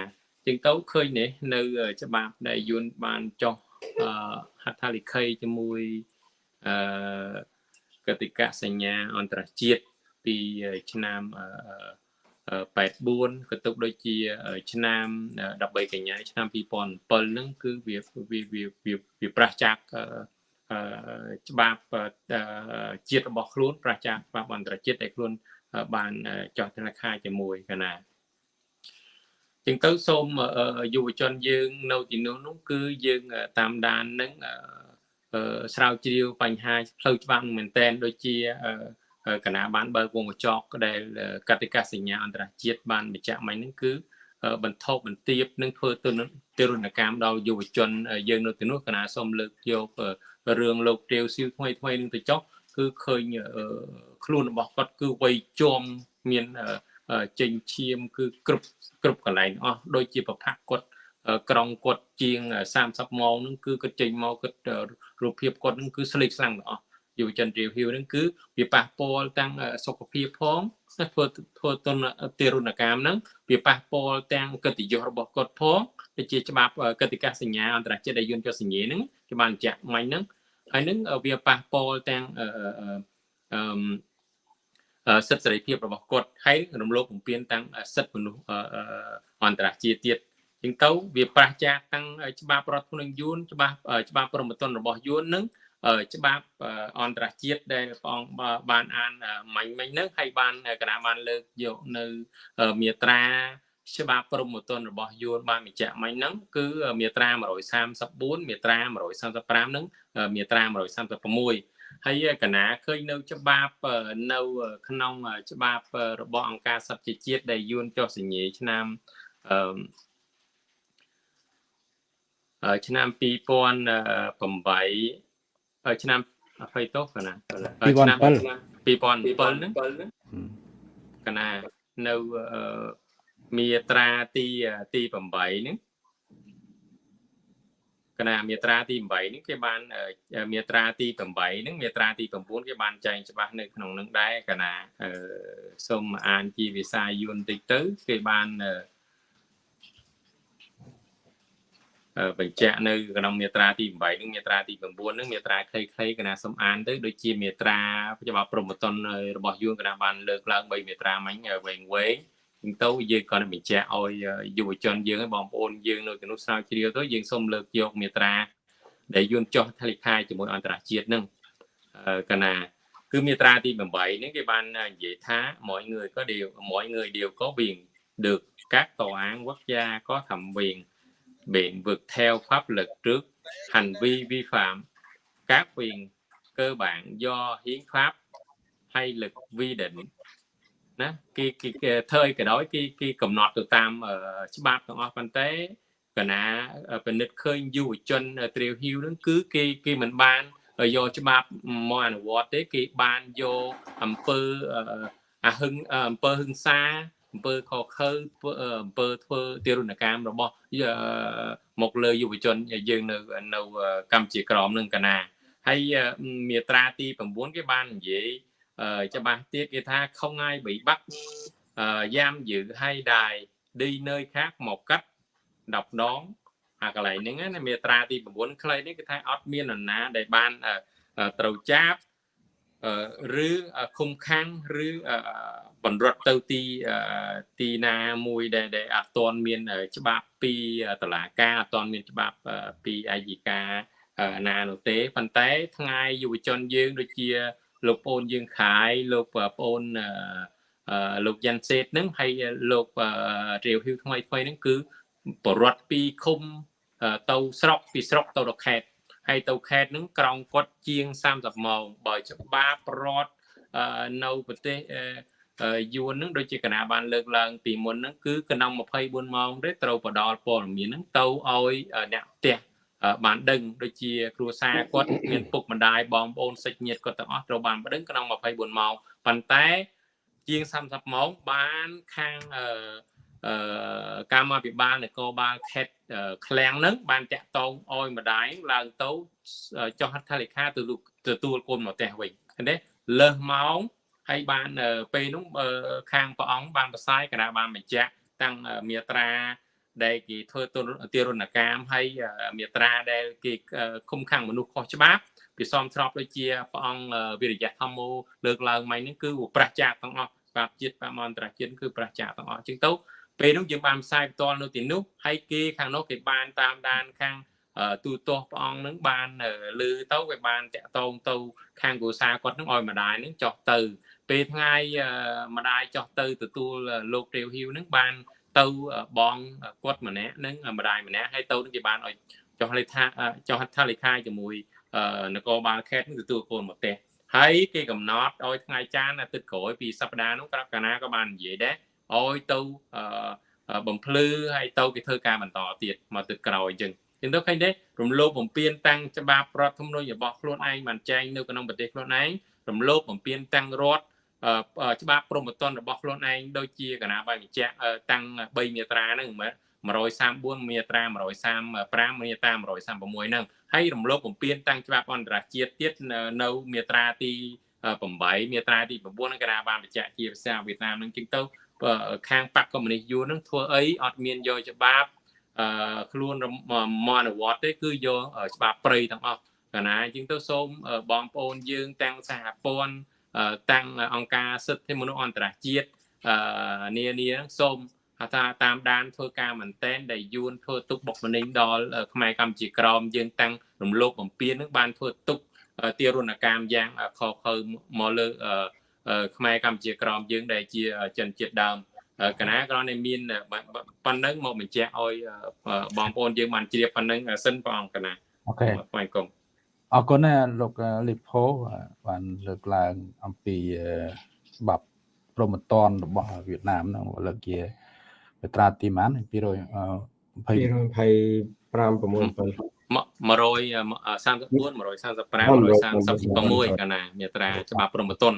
ជាងទៅឃើញនេះនៅច្បាប់ដែលយួនបានចុះហត្ថលេខីជាមួយអឺកតិកសញ្ញាអន្តរជាតិពីឆ្នាំ84ក៏ទុកដូចជា ឆ្នាំ13កញ្ញាឆ្នាំ2007ហ្នឹងគឺវាវាវាវាប្រះចាកច្បាប់ជាតិរបស់ខ្លួនប្រះចាកច្បាប់អន្តរជាតិដែលខ្លួនបានចោះធនាគារជាមួយកណា ចឹងទៅសូមយុវជនយើងនៅទីនោះនោះគឺយើងតាមដាននឹងស្រាវជ្រាវបញ្ហាផ្លូវច្បាប់មែនតែនដូចជាគណៈបានបើកវងកញ្ចក់ដែលកតិកាសញ្ញាអន្តរជាតិបានបញ្ជាក់មិញហ្នឹងគឺបន្ថោបន្ទាបនឹងធ្វើទទរណកម្មដល់យុវជនយើងនៅទីនោះគណៈសូមលើកយករឿងលោកទាវស៊ីវថ្មីថ្មីនឹងទៅចុះគឺឃើញខ្លួនរបស់គាត់គឺវ័យជាំមានចេញឈាមគឺគ្រប់ គ្រប់កន្លែងអស់ដូចជាប្រផាក់គាត់ក្រងគាត់ជាង30ម៉ោងហ្នឹងគឺគាត់ចេញមកគាត់រូបភាពគាត់ហ្នឹងគឺស្លេកស្លាំងទាំងអស់យុវជនរៀវហ៊ីវហ្នឹងគឺវាប៉ះពាល់ទាំងសុខភាពផងធ្វើធ្វើទនទារុណកម្មហ្នឹងវាប៉ះពាល់ទាំងកិត្តិយសរបស់គាត់ផងដូចជាច្បាប់កតិកាសញ្ញាអន្តរជាតិដែលយន្តចុះសញ្ញាហ្នឹងគេបានបញ្ជាក់មិញហ្នឹងហើយហ្នឹងវាប៉ះពាល់ទាំងអឺ សិទ្ធិសេរីភាពរបស់គាត់ហើយរំលោភបំពានទាំងសិទ្ធិមនុស្សអន្តរជាតិទៀតជាងទៅវាប្រះចាកទាំងច្បាប់រដ្ឋធម្មនុញ្ញយួនច្បាប់ច្បាប់ព្រហ្មទណ្ឌរបស់យួននឹងច្បាប់អន្តរជាតិដែលព្រះអង្គបានអានមិញមិញហ្នឹងហើយបានគណៈបានលើកយកនៅមាត្រាច្បាប់ព្រហ្មទណ្ឌរបស់យួនបានបញ្ជាក់មិញហ្នឹងគឺមាត្រា134មាត្រា135ហ្នឹងមាត្រា136 ហើយកណាឃើញនៅច្បាប់នៅក្នុងច្បាប់របស់អង្គការសន្តិជាតិដែលយួនចុះសញ្ញេឆ្នាំអឺឆ្នាំ2008ឆ្នាំ20ទោសកណាឆ្នាំ2007ហ្នឹងកណានៅមាត្រាទីទី8ហ្នឹង កណាមាត្រាទី8ហ្នឹងគេបានមាត្រាទី8ហ្នឹងមាត្រាទី9គេបានចែងច្បាស់នៅក្នុងនឹងដែរកណាសូមអានជាភាសាយួនតិចទៅគេបានបញ្ជាក់នៅក្នុងមាត្រាទី8និងមាត្រាទី9នឹងមាត្រាខ្លីៗកណាសំអានទៅដូចជាមាត្រាច្បាប់ព្រមតនរបស់យួនកណាបានលើកឡើង3មាត្រាមិញវែងវែង អញ្ចឹងទៅយើងក៏បញ្ជាក់ឲ្យយុវជនយើងបងប្អូនយើងនៅក្នុងស្រាវជ្រាវទៅយើងសូមលើកយកមាត្រា ដែលយួនចោះថលិខាជាមួយអន្តរជាតិនឹងកណាគឺមាត្រាទី8ហ្នឹងគេបាននិយាយថា mọi người có điều mọi người đều có quyền được các tòa án quốc gia có thẩm quyền biện vực theo pháp luật trước hành vi vi phạm các quyền cơ bản do hiến pháp hay luật quy định ណាគេគេធ្វើឲ្យក៏ដោយគេគេកំណត់ទៅតាមច្បាប់ទាំងអស់ប៉ុន្តែកណាពិនិត្យឃើញយុវជនត្រាវហ៊ីវហ្នឹងគឺគេគេមិនបានយកច្បាប់មកអនុវត្តទេគេបានយកអំពើអាហឹងអំពើហឹង្សាអំពើខខើអំពើធ្វើទារុណកម្មរបស់មកលើយុវជនយើងនៅនៅកម្ពុជាក្រមនឹងកណាហើយមាត្រាទី9គេបាននិយាយ ច្បាស់ទៀតគេថា không ai bị bắt giam giữ hay đài đi nơi khác một cách độc đón អាកន្លែងហ្នឹងណាមាត្រាទី9ខ្លីនេះគឺថាអត់មាននរណាដែលបានត្រូវចាប់ឬឃុំខាំងឬបណ្រត់ទៅទីទីណាមួយដែលដែលអត់ទាន់មានច្បាប់ពីតឡាការអត់ទាន់មានច្បាប់ពីអាយកាណានោះទេប៉ុន្តែថ្ងៃយុវជនយើងដូចជា លោកប្អូនយើងខាយលោកប្អូនលោកយ៉ាន់សេតហ្នឹងហើយលោករាវហ៊ីវថ្មីថ្មីហ្នឹងគឺបរដ្ឋពីឃុំទៅស្រុកពីស្រុកទៅដល់ខេត្តហើយទៅខេត្តហ្នឹងក្រងគាត់ជាង30ម៉ោងបើច្បាប់រដ្ឋនៅប្រទេសយួនហ្នឹងដូចជាគណៈបានលើកឡើងពីមុនហ្នឹងគឺក្នុង24ម៉ោងទេត្រូវផ្ដល់ព័ត៌មានហ្នឹងទៅឲ្យអ្នកផ្ទះ បានដឹងដូចជាគ្រួសារគាត់មានពុកម្ដាយបងប្អូនសាច់ញាតិគាត់ទាំងអស់ត្រូវបានដឹងក្នុង24ម៉ោងប៉ុន្តែជាង30ម៉ោងបានខាងអឺអឺកម្មាភិបាលនគរបាលខេត្តឃ្លាំងនឹងបានតាក់ទងអោយម្ដាយឡើងទៅចុះហត្ថលេខាទទួលគុណមកផ្ទះវិញឃើញទេលើសម៉ោងហើយបានពេលនោះខាងព្រះអង្គបានប្រសាយគណៈបានបញ្ជាក់តាំងមាត្រា ដែលគេធ្វើទារុណកម្មហើយមាត្រាដែលគេឃុំខាំងមនុស្សខុសច្បាប់ពីសំស្របដូចជាព្រះអង្គវិរិយៈធម្មោលើកឡើងមិញនេះគឺប្រះចាកទាំងអស់បាបជាតិបាបអន្តរជាតិគឺប្រះចាកទាំងអស់ជាងទៅពេលនោះយើងបានផ្សាយផ្ទាល់នៅទីនោះហើយគេខាងនោះគេបានតាមដានខាងទូទាស់ព្រះអង្គនឹងបានលឺទៅវាបានតាក់ទងទៅខាងគ្រួសារគាត់នឹងឲ្យម្ដាយនឹងចុះទៅពេលថ្ងៃម្ដាយចុះទៅទទួលលោករាវហ៊ីវនឹងបាន ទៅបងគាត់ម្នាក់នឹងម្ដាយម្នាក់ហើយទៅនឹងគេបានឲ្យចុះលេខាចុះហត្ថលេខាជាមួយនគរបាលខេត្តនឹងទទួលកូនមកផ្ទះហើយគេកំណត់ឲ្យថ្ងៃចានអាទិត្យក្រោយពីសប្តាហ៍នោះក្របកាណាក៏បាននិយាយដែរឲ្យទៅបំភ្លឺហើយទៅគេធ្វើការបន្តទៀតមកទឹកក្រោយអញ្ចឹងចឹងទៅឃើញទេរំលោភបំពានតាំងច្បាប់រដ្ឋធម្មនុញ្ញរបស់ខ្លួនឯងបានចែងនៅក្នុងប្រទេសខ្លួនឯងរំលោភបំពានតាំងរដ្ឋ ច្បាប់ព្រហ្មទណ្ឌរបស់ខ្លួនឯងដូចជាគណៈបាយបញ្ជាក់តាំង3មាត្រាហ្នឹង134មាត្រា135មាត្រា136ហ្នឹងហើយរំលោភបំពានតាំងច្បាប់អន្តរជាតិទៀតនៅមាត្រាទី8មាត្រាទី9គណៈបានបញ្ជាក់ជាភាសាវៀតណាមហ្នឹងជាងទៅខាងបកកុម្មុយនីសយួនហ្នឹងធ្វើអីអត់មានយកច្បាប់អឺខ្លួនមកអនុវត្តទេគឺយកច្បាប់ព្រៃទាំងអស់កាលណាជាងទៅសូមបងប្អូនយើងទាំងសហព័ន្ធ តាំងអង្គការសិទ្ធិមនុស្សអន្តរជាតិអឺនានាសូមថាតាមដានធ្វើការមែនតែនដែលយួនធ្វើទុកបុកម្នេញដល់ខ្មែរកម្ពុជាក្រមយើងតាំងរំលោភបំពាននឹងបានធ្វើទុកទារុណកម្មយ៉ាងខុសខើមកលើខ្មែរកម្ពុជាក្រមយើងដែលជាចិនជាតិដើមកណាក្រនេះមានប៉ុណ្ណឹងមកបញ្ជាក់ឲ្យបងប្អូនយើងបានជ្រាបប៉ុណ្ណឹងសិនព្រះអង្គកណាអូខេស្វាគមន៍ អរគុណណាលោកលីផូបានលើកឡើងអំពីច្បាប់ព្រមតនរបស់វៀតណាមហ្នឹងលើកជាមាត្រាទីម៉ាន220 226 135 136កាលណាមាត្រាច្បាប់ព្រមតន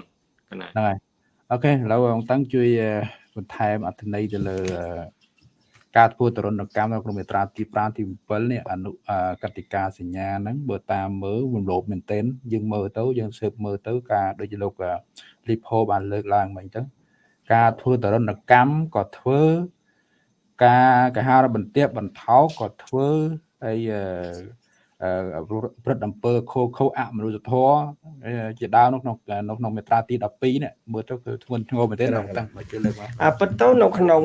កាលណាហ្នឹងហើយអូខេឥឡូវអង្គតាំងជួយបន្ថែមអត្ថន័យទៅលើ ការធ្វើទរណកម្មនៅក្នុងមាត្រាទី5ទី7នេះអនុកតិកាសញ្ញាហ្នឹងបើតាមមើលរំលោភមែនទែនយើងមើលទៅយើងស៊ើបមើលទៅការដូចលោកលីផូបានលើកឡើងមិញទៅការធ្វើទរណកម្មក៏ធ្វើការកហារបន្ទាបបន្ថោក៏ធ្វើហើយអឺ ព្រឹត្តអំពើខូខូអមនុស្សធម៌ជាដើមនៅក្នុងនៅក្នុងមេត្រាទី12នេះមើលទៅគឺធ្ងន់ធ្ងរមែនទេតាំងមកជឿលើកមកអាពិតទៅនៅក្នុង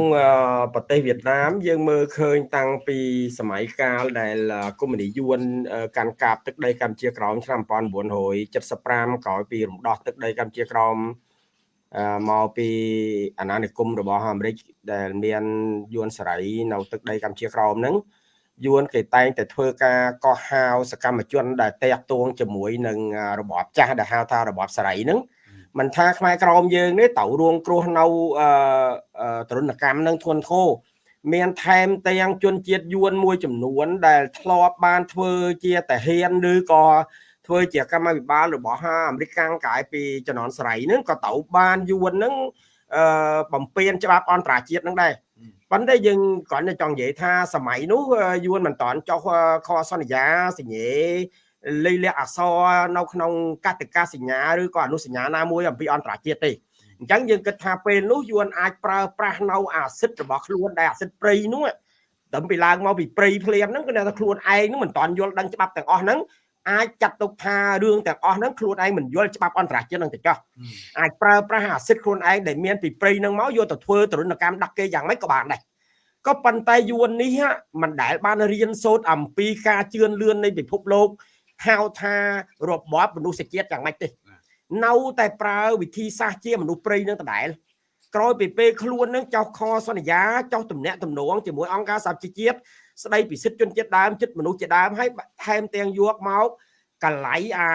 ប្រទេសវៀតណាម យើងមើលឃើញតាំងពីសម័យកាលដែលកុម្មុយនីយួនកាន់កាប់ទឹកដីកម្ពុជាក្រោមឆ្នាំ1975ក្រោយពីរំដោះទឹកដីកម្ពុជាក្រោមមកពីអាណានិគមរបស់អាមេរិកដែលមានយួនសេរីនៅទឹកដីកម្ពុជាក្រោមហ្នឹង យួនគេតែងតែធ្វើការកោះហៅសកម្មជន ដែលតាក់ទងជាមួយនឹងរបបចាស់ដែលហៅថារបបសេរីហ្នឹងមិនថាខ្មែរក្រមយើងនេះទៅរួងគ្រោះនៅទរណកម្មនឹងធ្ងន់ធ្ងរមានថែមទាំងជនជាតិយួនមួយចំនួន ដែលធ្លាប់បានធ្វើជាតាហ៊ានឬក៏ធ្វើជាកម្មវិបាលរបស់អាមេរិកកាំងកាយពីជំនាន់ស្រីហ្នឹងក៏ទៅបានយួនហ្នឹងអឺបំពេញច្បាប់អន្តរជាតិហ្នឹងដែរ ប៉ុន្តែយើងគ្រាន់តែចង់និយាយថាសម័យនោះយួនមិនតាន់ចុះខសន្យាសញ្ញេលិលាក់អសរនៅក្នុងកតិកាសញ្ញាឬក៏អនុសញ្ញាណាមួយអំពីអន្តរជាតិទេអញ្ចឹងយើងគិតថាពេលនោះយួនអាចប្រើប្រាស់នៅអាសិទ្ធរបស់ខ្លួនដែលអាសិទ្ធព្រៃនោះតែពីឡើងមកពីព្រៃភ្លាមហ្នឹងគឺថាខ្លួនឯងហ្នឹងមិនតាន់យល់ដឹងច្បាប់ទាំងអស់ហ្នឹង អាចចាត់ទុកថារឿងទាំងអស់ហ្នឹងខ្លួនឯងមិនយល់ច្បាប់អន្តរជាតិហ្នឹងទៅចោះអាចប្រើប្រាស់អាសិទ្ធខ្លួនឯងដែលមានពីព្រៃហ្នឹងមកយកទៅធ្វើទរណកម្មដាក់គេយ៉ាងម៉េចក៏បានដែរក៏ប៉ុន្តែយួននេះមិនដែលបានរៀនសូត្រអំពីការជឿនលឿននៃពិភពលោកហៅថារបបមនុស្សជាតិយ៉ាងម៉េចទេនៅតែប្រើវិធីសាស្ត្រជាមនុស្សព្រៃនឹងដដែលក្រោយពីពេលខ្លួននឹងចោះខសន្យាចោះទំនាក់ទំនងជាមួយអង្គការសហជីវជាតិ ស្ដីពីសិទ្ធិជនជាតិដើមចិត្តមនុស្សជាដើមហើយថែមទាំងយកមកកលៃអា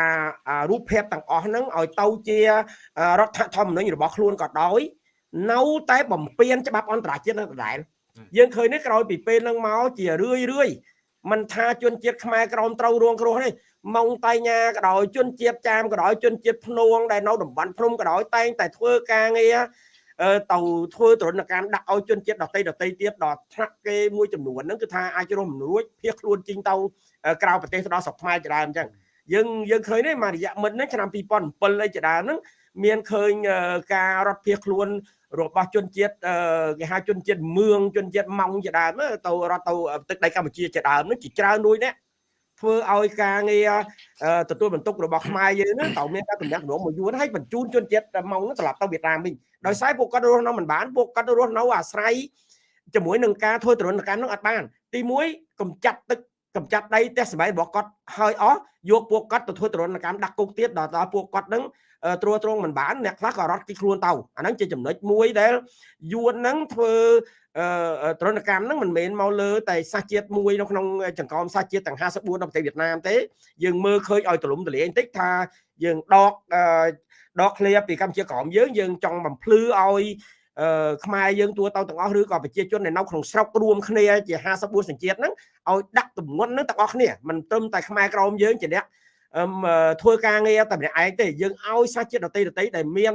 រូបភាពទាំងអស់ហ្នឹងឲ្យទៅជារដ្ឋធម្មនុញ្ញរបស់ខ្លួនក៏ដោយនៅតែបំពេញច្បាប់អន្តរជាតិនឹងដដែលយើងឃើញនេះក្រោយពីពេលហ្នឹងមកជារឿយរឿយមិនថាជនជាតិខ្មែរក្រមត្រូវរងគ្រោះនេះម៉ុងតៃញ៉ាក៏ដោយជនជាតិចាមក៏ដោយជនជាតិភ្នួងដែលនៅតំបន់ភ្នំក៏ដោយតែងតែធ្វើការងារ ទៅធ្វើទរណកម្មដាក់ឲ្យជនជាតិដតីដតីទៀតដល់ថ្នាក់គេមួយចំនួនហ្នឹងគឺថាអាចរស់មិនរួចភៀសខ្លួនជីងទៅក្រៅប្រទេសទៅដល់ស្រុកខ្មែរជាដើមអញ្ចឹងយើងយើងឃើញនេះមករយៈមិញហ្នឹងឆ្នាំ2007អីជាដើមហ្នឹងមានឃើញការរត់ភៀសខ្លួនរបស់ជនជាតិគេហៅជនជាតិមឿងជនជាតិម៉ង់ជាដើមទៅរត់ទៅទឹកដីកម្ពុជាជាដើមហ្នឹងជាច្រើននួយនេះ ធ្វើឲ្យការងារទទួលបន្ទុករបស់ខ្មែរយើងហ្នឹងត្រូវមានការទំនាក់ទំនងមួយយួនហើយបញ្ជូនជនជាតិម៉ុងត្រឡប់ទៅវៀតណាមវិញដោយសារពួកគាត់រស់នៅមិនបានពួកគាត់រស់នៅអាស្រ័យជាមួយនឹងការធ្វើទរណកម្មនោះអត់បានទី1កំចាត់ទឹកកំចាត់ដីផ្ទះសម្បែងរបស់គាត់ហើយអស់យកពួកគាត់ទៅធ្វើទរណកម្មដាក់គុកទៀតដល់ដល់ពួកគាត់នឹងត្រួតត្រងមិនបានអ្នកខ្លះក៏រត់ទីខ្លួនទៅអាហ្នឹងជាចំណុចមួយដែលយួនហ្នឹងធ្វើទរណកម្មហ្នឹងមិនមែនមកលើតែសាសជាតិមួយនៅក្នុងចង្កោមសាសជាតិទាំង54នៅប្រទេសវៀតណាមទេយើងមើលឃើញឲ្យទលំទលាយបន្តិចថាយើងដកដកឃ្លាពីកម្ពុជាក្រមយើងយើងចង់បំភ្លឺឲ្យអឺខ្មែរយើងទួទៅទាំងអស់ឬក៏ប្រជាជនដែលនៅក្នុងស្រុករួមគ្នាជា54សញ្ជាតិហ្នឹងឲ្យដាក់ទម្ងន់ហ្នឹងទាំងអស់គ្នាមិនត្រឹមតែខ្មែរក្រមយើងជាអ្នកធ្វើការងារតែម្នាក់ឯងទេយើងឲ្យសាសជាតិដតីដតីដែលមាន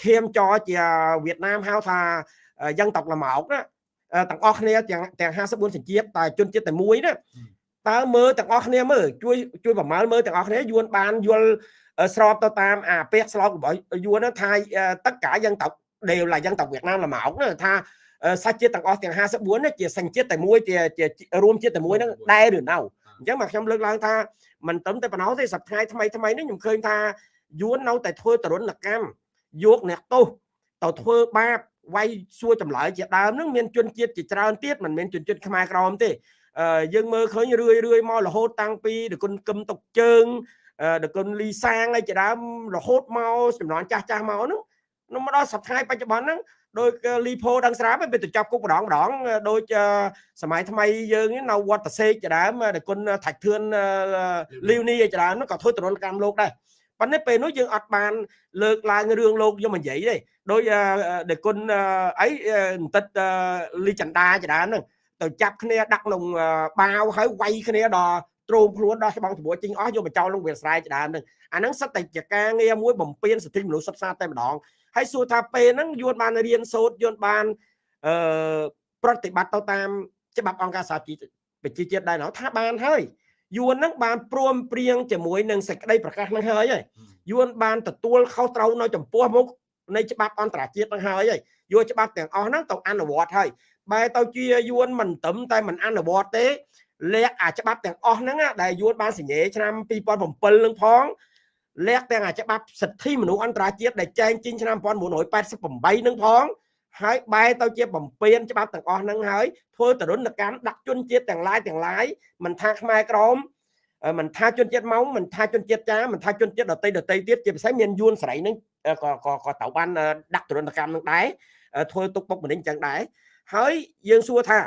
ឈាមចរជាវៀតណាមហៅថា យ៉ាងតកលម៉ោកណាទាំងអស់គ្នាទាំងទាំង54សញ្ជាតិតែជនជាតិតែមួយណាតើមើលទាំងអស់គ្នាមើលជួយជួយប្រមាលមើលទាំងអស់គ្នាយួនបានយល់ស្របទៅតាមអាពាក្យស្លោករបស់យួនថាទឹកកាយ៉ាងតក đều là dân tộc Việt Nam là mẫu ថាសាច់ជាតិទាំងអស់ទាំង54នេះជាសញ្ជាតិតែមួយជារួមជាតិតែមួយហ្នឹងដែរឬនៅអញ្ចឹងមកខ្ញុំលើកឡើងថាមិនត្រឹមតែប៉ុណ្ណោះទេសប្តាហ៍ថ្មីថ្មីនេះខ្ញុំឃើញថាយួននៅតែធ្វើទរណកម្មយកអ្នកទោសទៅធ្វើបាប វាយសួរចម្លើយជាដើមហ្នឹងមានជនជាតិជាច្រើនទៀតមិនមែនជនជាតិខ្មែរក្រមទេយើងមើលឃើញរឿយរឿយមករហូតតាំងពីដគុណគឹមតុកជើងដគុណលីសាងឯជាដើមរហូតមកចំនួនចាស់ចាស់មកហ្នឹងនៅមកដល់សប្តាហ៍បច្ចុប្បន្នហ្នឹងដោយលីផូដឹងស្រាប់វាទៅចាប់គុកម្ដងម្ដងដូចសម័យថ្មីយើងនៅវត្តសេកជាដើមដែលគុណថាច់ធឿនលីវនីជាដើមហ្នឹងក៏ធ្វើទរណកម្មលោកដែរ ប៉ុន្តែពេលនោះយើងអត់បានលើកឡើងរឿងលោកយកមកនិយាយទេដោយដែលគុណអីបន្តិតលីចន្ទាជាដើមហ្នឹងទៅចាប់គ្នាដាក់ក្នុងបាវហើយវាយគ្នាដល់ទ្រោមខ្លួនដល់ច្បងច្បួចជីងអស់យកមកចោលក្នុងវាលស្រែជាដើមហ្នឹងអាហ្នឹងសិតតែជាការងារមួយបំពេញសិទ្ធិមនុស្សសិក្សាតែម្ដងហើយសួរថាពេលហ្នឹងយួនបានរៀនសូត្រយួនបានអឺប្រតិបត្តិទៅតាមច្បាប់អង្គការសហជីវប្រជាជាតិដែរណោះថាបានហើយ យួនហ្នឹងបានព្រមព្រៀងជាមួយនឹងសេចក្តីប្រកាសហ្នឹងហើយហើយយួនបានទទួលខុសត្រូវនៅចំពោះមុខនៃច្បាប់អន្តរជាតិហ្នឹងហើយហើយយកច្បាប់ទាំងអស់ហ្នឹងទៅអនុវត្តហើយបែរទៅជាយួនមិនត្រឹមតែមិនអនុវត្តទេលក្ខអាច្បាប់ទាំងអស់ហ្នឹងដែលយួនបានសញ្ញេឆ្នាំ2007នឹងផងលក្ខទាំងអាច្បាប់សិទ្ធិមនុស្សអន្តរជាតិដែលចែងចេញឆ្នាំ1988នឹងផង ហើយបែរទៅជាបំពេញច្បាប់ទាំងអស់ហ្នឹងហើយធ្វើទរណកម្មដាក់ជនជាតិទាំងឡាយទាំងឡាយមិនថាខ្មែរក្រមមិនថាជនជាតិម៉ោងមិនថាជនជាតិចាមិនថាជនជាតិដតីដតីទៀតជាពិសេសមានយួនស្រីហ្នឹងក៏ក៏ក៏ត្រូវបានដាក់ទរណកម្មនឹងដែរធ្វើទុកបុកម្នេញចឹងដែរហើយយើងសួរថា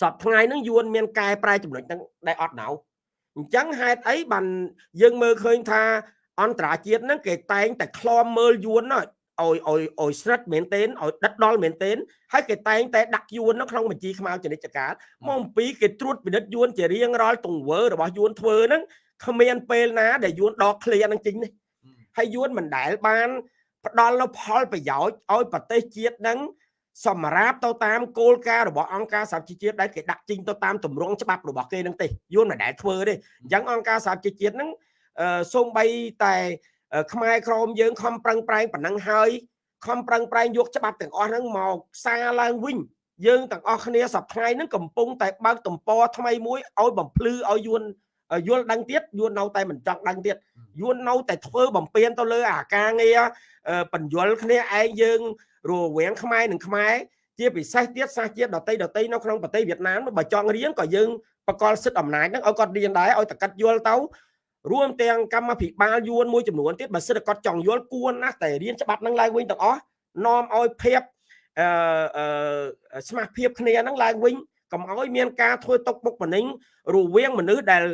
សពថ្ងៃហ្នឹងយួនមានកែប្រែចំណុចហ្នឹងដែលអត់ណៅអញ្ចឹងហេតុអីបានយើងមើលឃើញថាអន្តរជាតិហ្នឹងគេតែងតែខ្លំមើលយួន ឲ្យឲ្យឲ្យស្រិតមែនទែនឲ្យដិតដល់មែនទែនហើយគេតែងតែដាក់យួននៅក្នុងបញ្ជីខ្មៅចនិច្ចការមកអំពីគេត្រួតពិនិត្យយួនជារៀងរាល់ទង្វើរបស់យួនធ្វើហ្នឹងគ្មានពេលណាដែលយួនដកឃ្លាហ្នឹងចេញនេះហើយយួនមិនដែលបានផ្ដល់នូវផលប្រយោជន៍ឲ្យប្រទេសជាតិហ្នឹងសម្រាប់ទៅតាមគោលការណ៍របស់អង្គការសហជីវជាតិដែលគេដាក់ចេញទៅតាមទម្រង់ច្បាប់របស់គេហ្នឹងទេយួនមិនដែលធ្វើទេអញ្ចឹងអង្គការសហជីវជាតិហ្នឹងសូម្បីតែ ខ្មែរក្រមយើងខំប្រឹងប្រែងប៉ុណ្ណឹងហើយខំប្រឹងប្រែងយកច្បាប់ទាំងអស់ហ្នឹងមកសារឡើងវិញយើងទាំងអស់គ្នាសប្តាហ៍ហ្នឹងកំពុងតែបើកទំព័រថ្មីមួយឲ្យបំភ្លឺឲ្យយួនយល់ដឹងទៀតយួននៅតែមិនចង់ដឹងទៀតយួននៅតែធ្វើបំពេញទៅលើអាការងារបញ្យលគ្នាឯងយើងរវាងខ្មែរនិងខ្មែរជាពិសេសទៀតសាសជាតិដតីដតីនៅក្នុងប្រទេសវៀតណាមបើចង់រៀនក៏យើងបកលសិទ្ធិអំណាចហ្នឹងឲ្យគាត់រៀនដែរឲ្យតកាត់យល់ទៅ រួមទាំងកម្មភិបាលយួនមួយចំនួនទៀតបើសិទ្ធិគាត់ចង់យល់គួរណាស់តែរៀនច្បាប់ហ្នឹងឡើងវិញទាំងអស់នាំឲ្យភាពអឺស្មារភាពគ្នាហ្នឹងឡើងវិញកុំឲ្យមានការធ្វើຕົកបុកម្នេញរវាងមនុស្សដែល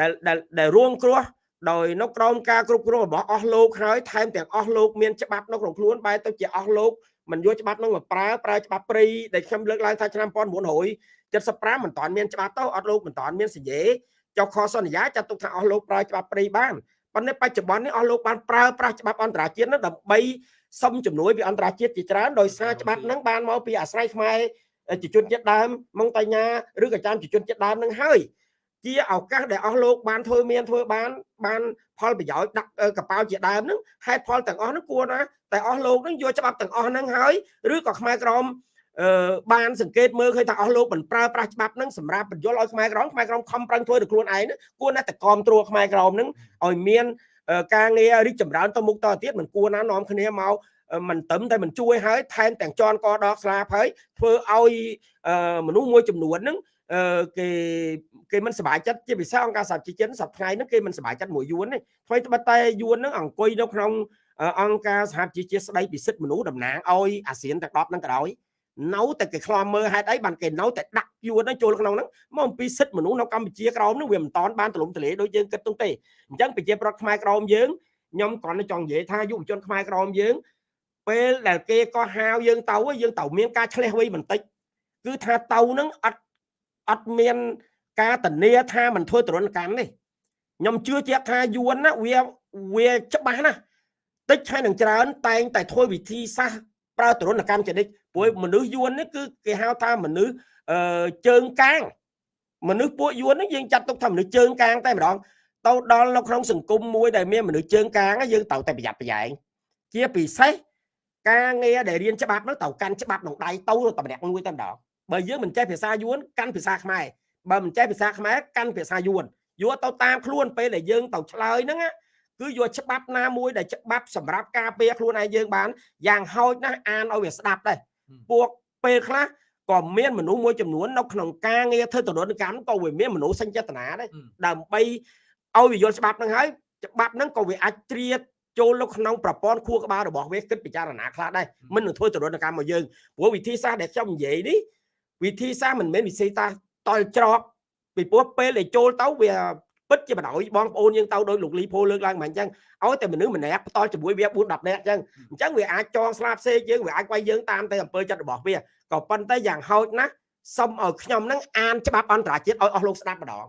ដែលដែលរងគ្រោះដោយនៅក្រោមការគ្រប់គ្រងរបស់អស់លោកហើយថែមទាំងអស់លោកមានច្បាប់នៅក្នុងខ្លួនបែរទៅជាអស់លោកមិនយកច្បាប់នោះមកប្រើប្រើច្បាប់ព្រៃដែលខ្ញុំលើកឡើងថាឆ្នាំ1975មិនតាន់មានច្បាប់ទៅអត់លោកមិនតាន់មានសញ្ញេ ចុះខសន្យាចាត់ទុកថាអស់លោកប្រើច្បាប់ព្រៃបានប៉ុន្តែបច្ចុប្បន្ននេះអស់លោកបានប្រើប្រាស់ច្បាប់អន្តរជាតិនោះដើម្បីសុំជំនួយពីអន្តរជាតិជាច្រើនដោយសារច្បាប់ហ្នឹងបានមកពីអាស្រ័យខ្មែរជាជនជាតិដើមម៉ុងតៃញ៉ាឬក៏ចាំជាជនជាតិដើមនឹងហើយជាឱកាសដែលអស់លោកបានធ្វើមានធ្វើបានបានផលប្រយោជន៍ដាក់កប៉ាល់ជាដើមហ្នឹងហេតុផលទាំងអស់ហ្នឹងគួរណាតែអស់លោកហ្នឹងយកច្បាប់ទាំងអស់ហ្នឹងហើយឬក៏ខ្មែរក្រម អឺបានសង្កេតមើលឃើញថាអស់លោកមិនប្រើប្រាស់ច្បាប់ហ្នឹងសម្រាប់បញ្យល់ឲ្យខ្មែរក្រមខ្មែរក្រមខំប្រឹងធ្វើទៅខ្លួនឯងគួរណាស់តែគ្រប់គ្រងខ្មែរក្រមហ្នឹងឲ្យមានការងាររីកចម្រើនទៅមុខតទៅទៀតមិនគួរណានាំគ្នាមកមិនត្រឹមតែមិនជួយហើយថែមទាំងជន់កដកស្លាប់ហើយធ្វើឲ្យមនុស្សមួយចំនួនហ្នឹងគេគេមិនសប្បាយចិត្តជាពិសេសអង្គការសហជីវជាតិសប្តាហ៍ហ្នឹងគេមិនសប្បាយចិត្តមួយយួនទេថ្មីត្បិតតែយួនហ្នឹងអង្គុយនៅក្នុងអង្គការសហជីវជាតិស្ដីពីសិទ្ធិមនុស្សតំណាងឲ្យអាស៊ានទាំង10ហ្នឹងក៏ដោយ នៅតែគេខ្លាំមើលហេតុអីបានគេនៅតែដាក់យួនហ្នឹងចូលក្នុងហ្នឹងមកអំពីសិទ្ធិមនុស្សនៅកម្ពុជាក្រោមហ្នឹងវាមិនតាន់បានទលំទលាដូចយើងគិតទុំទេអញ្ចឹងប្រជាប្រដ្ឋខ្មែរក្រោមយើងខ្ញុំគ្រាន់តែចង់និយាយថាយុវជនខ្មែរក្រោមយើងពេលដែលគេក៏ហាវយើងទៅយើងទៅមានការឆ្លេះវៃបន្តិចគឺថាទៅហ្នឹងអត់អត់មានការតនីថាមិនធ្វើទរណកម្មទេខ្ញុំជឿជាក់ថាយួនណាវាវាច្បាស់ណាស់តិចហើយនឹងច្រើនតែងតែធ្វើវិធីសាស្ត្រ ប្រើទរណកម្មចនិចព្រោះមនុស្សយួននេះគឺគេហៅថាមនុស្សអឺជើងកាងមនុស្សពួកយួននេះយើងចាត់ទុកថាមនុស្សជើងកាងតែម្ដងទៅដល់នៅក្នុងសង្គមមួយដែលមានមនុស្សជើងកាងយើងត្រូវតែប្រយ័ត្នប្រយែងជាពិសេសការងារដែលរៀនច្បាប់នោះត្រូវកាន់ច្បាប់ក្នុងដៃទៅតែម្នាក់មួយតែម្ដងបើយើងមិនចេះភាសាយួនកាន់ភាសាខ្មែរបើមិនចេះភាសាខ្មែរកាន់ភាសាយួនយកទៅតាមខ្លួនពេលដែលយើងទៅឆ្លើយហ្នឹង គឺយកច្បាប់ណាមួយដែលច្បាប់សម្រាប់ការពារខ្លួនឯងយើងបានយ៉ាងហោចណាស់អានឲ្យវាស្ដាប់ដែរពួកពេលខ្លះក៏មានមនុស្សមួយចំនួននៅក្នុងការងារធ្វើទរណកម្មក៏វាមានមនុស្សសេញចេតនាដែរដើម្បីឲ្យវាយល់ច្បាប់ហ្នឹងហើយច្បាប់ហ្នឹងក៏វាអាចត្រៀតចូលនៅក្នុងប្រព័ន្ធខួរក្បាលរបស់វាគិតពិចារណាខ្លះដែរមិននឹងធ្វើទរណកម្មមកយើងព្រោះវិធីសាស្ត្រដែលខ្ញុំនិយាយនេះវិធីសាស្ត្រមិនមែនវិធីសាស្ត្រតល់ច្រកពីព្រោះពេលដែលចូលទៅវា ពិតជាបណ្ដោយបងប្អូនយើងទៅដោយលោកលីផូលើកឡើងមកអញ្ចឹងឲ្យតែមនុស្សម្នាក់ផ្ទាល់ជាមួយវា4 10នាក់អញ្ចឹងអញ្ចឹងវាអាចចងស្លាប់សេកយើងវាអាចវាយយើងតាមតែអំពើចិត្តរបស់វាក៏ប៉ុន្តែយ៉ាងហោចណាស់សុំឲ្យខ្ញុំហ្នឹងអានច្បាប់អន្តរជាតិឲ្យអស់លោកស្ដាប់ម្ដង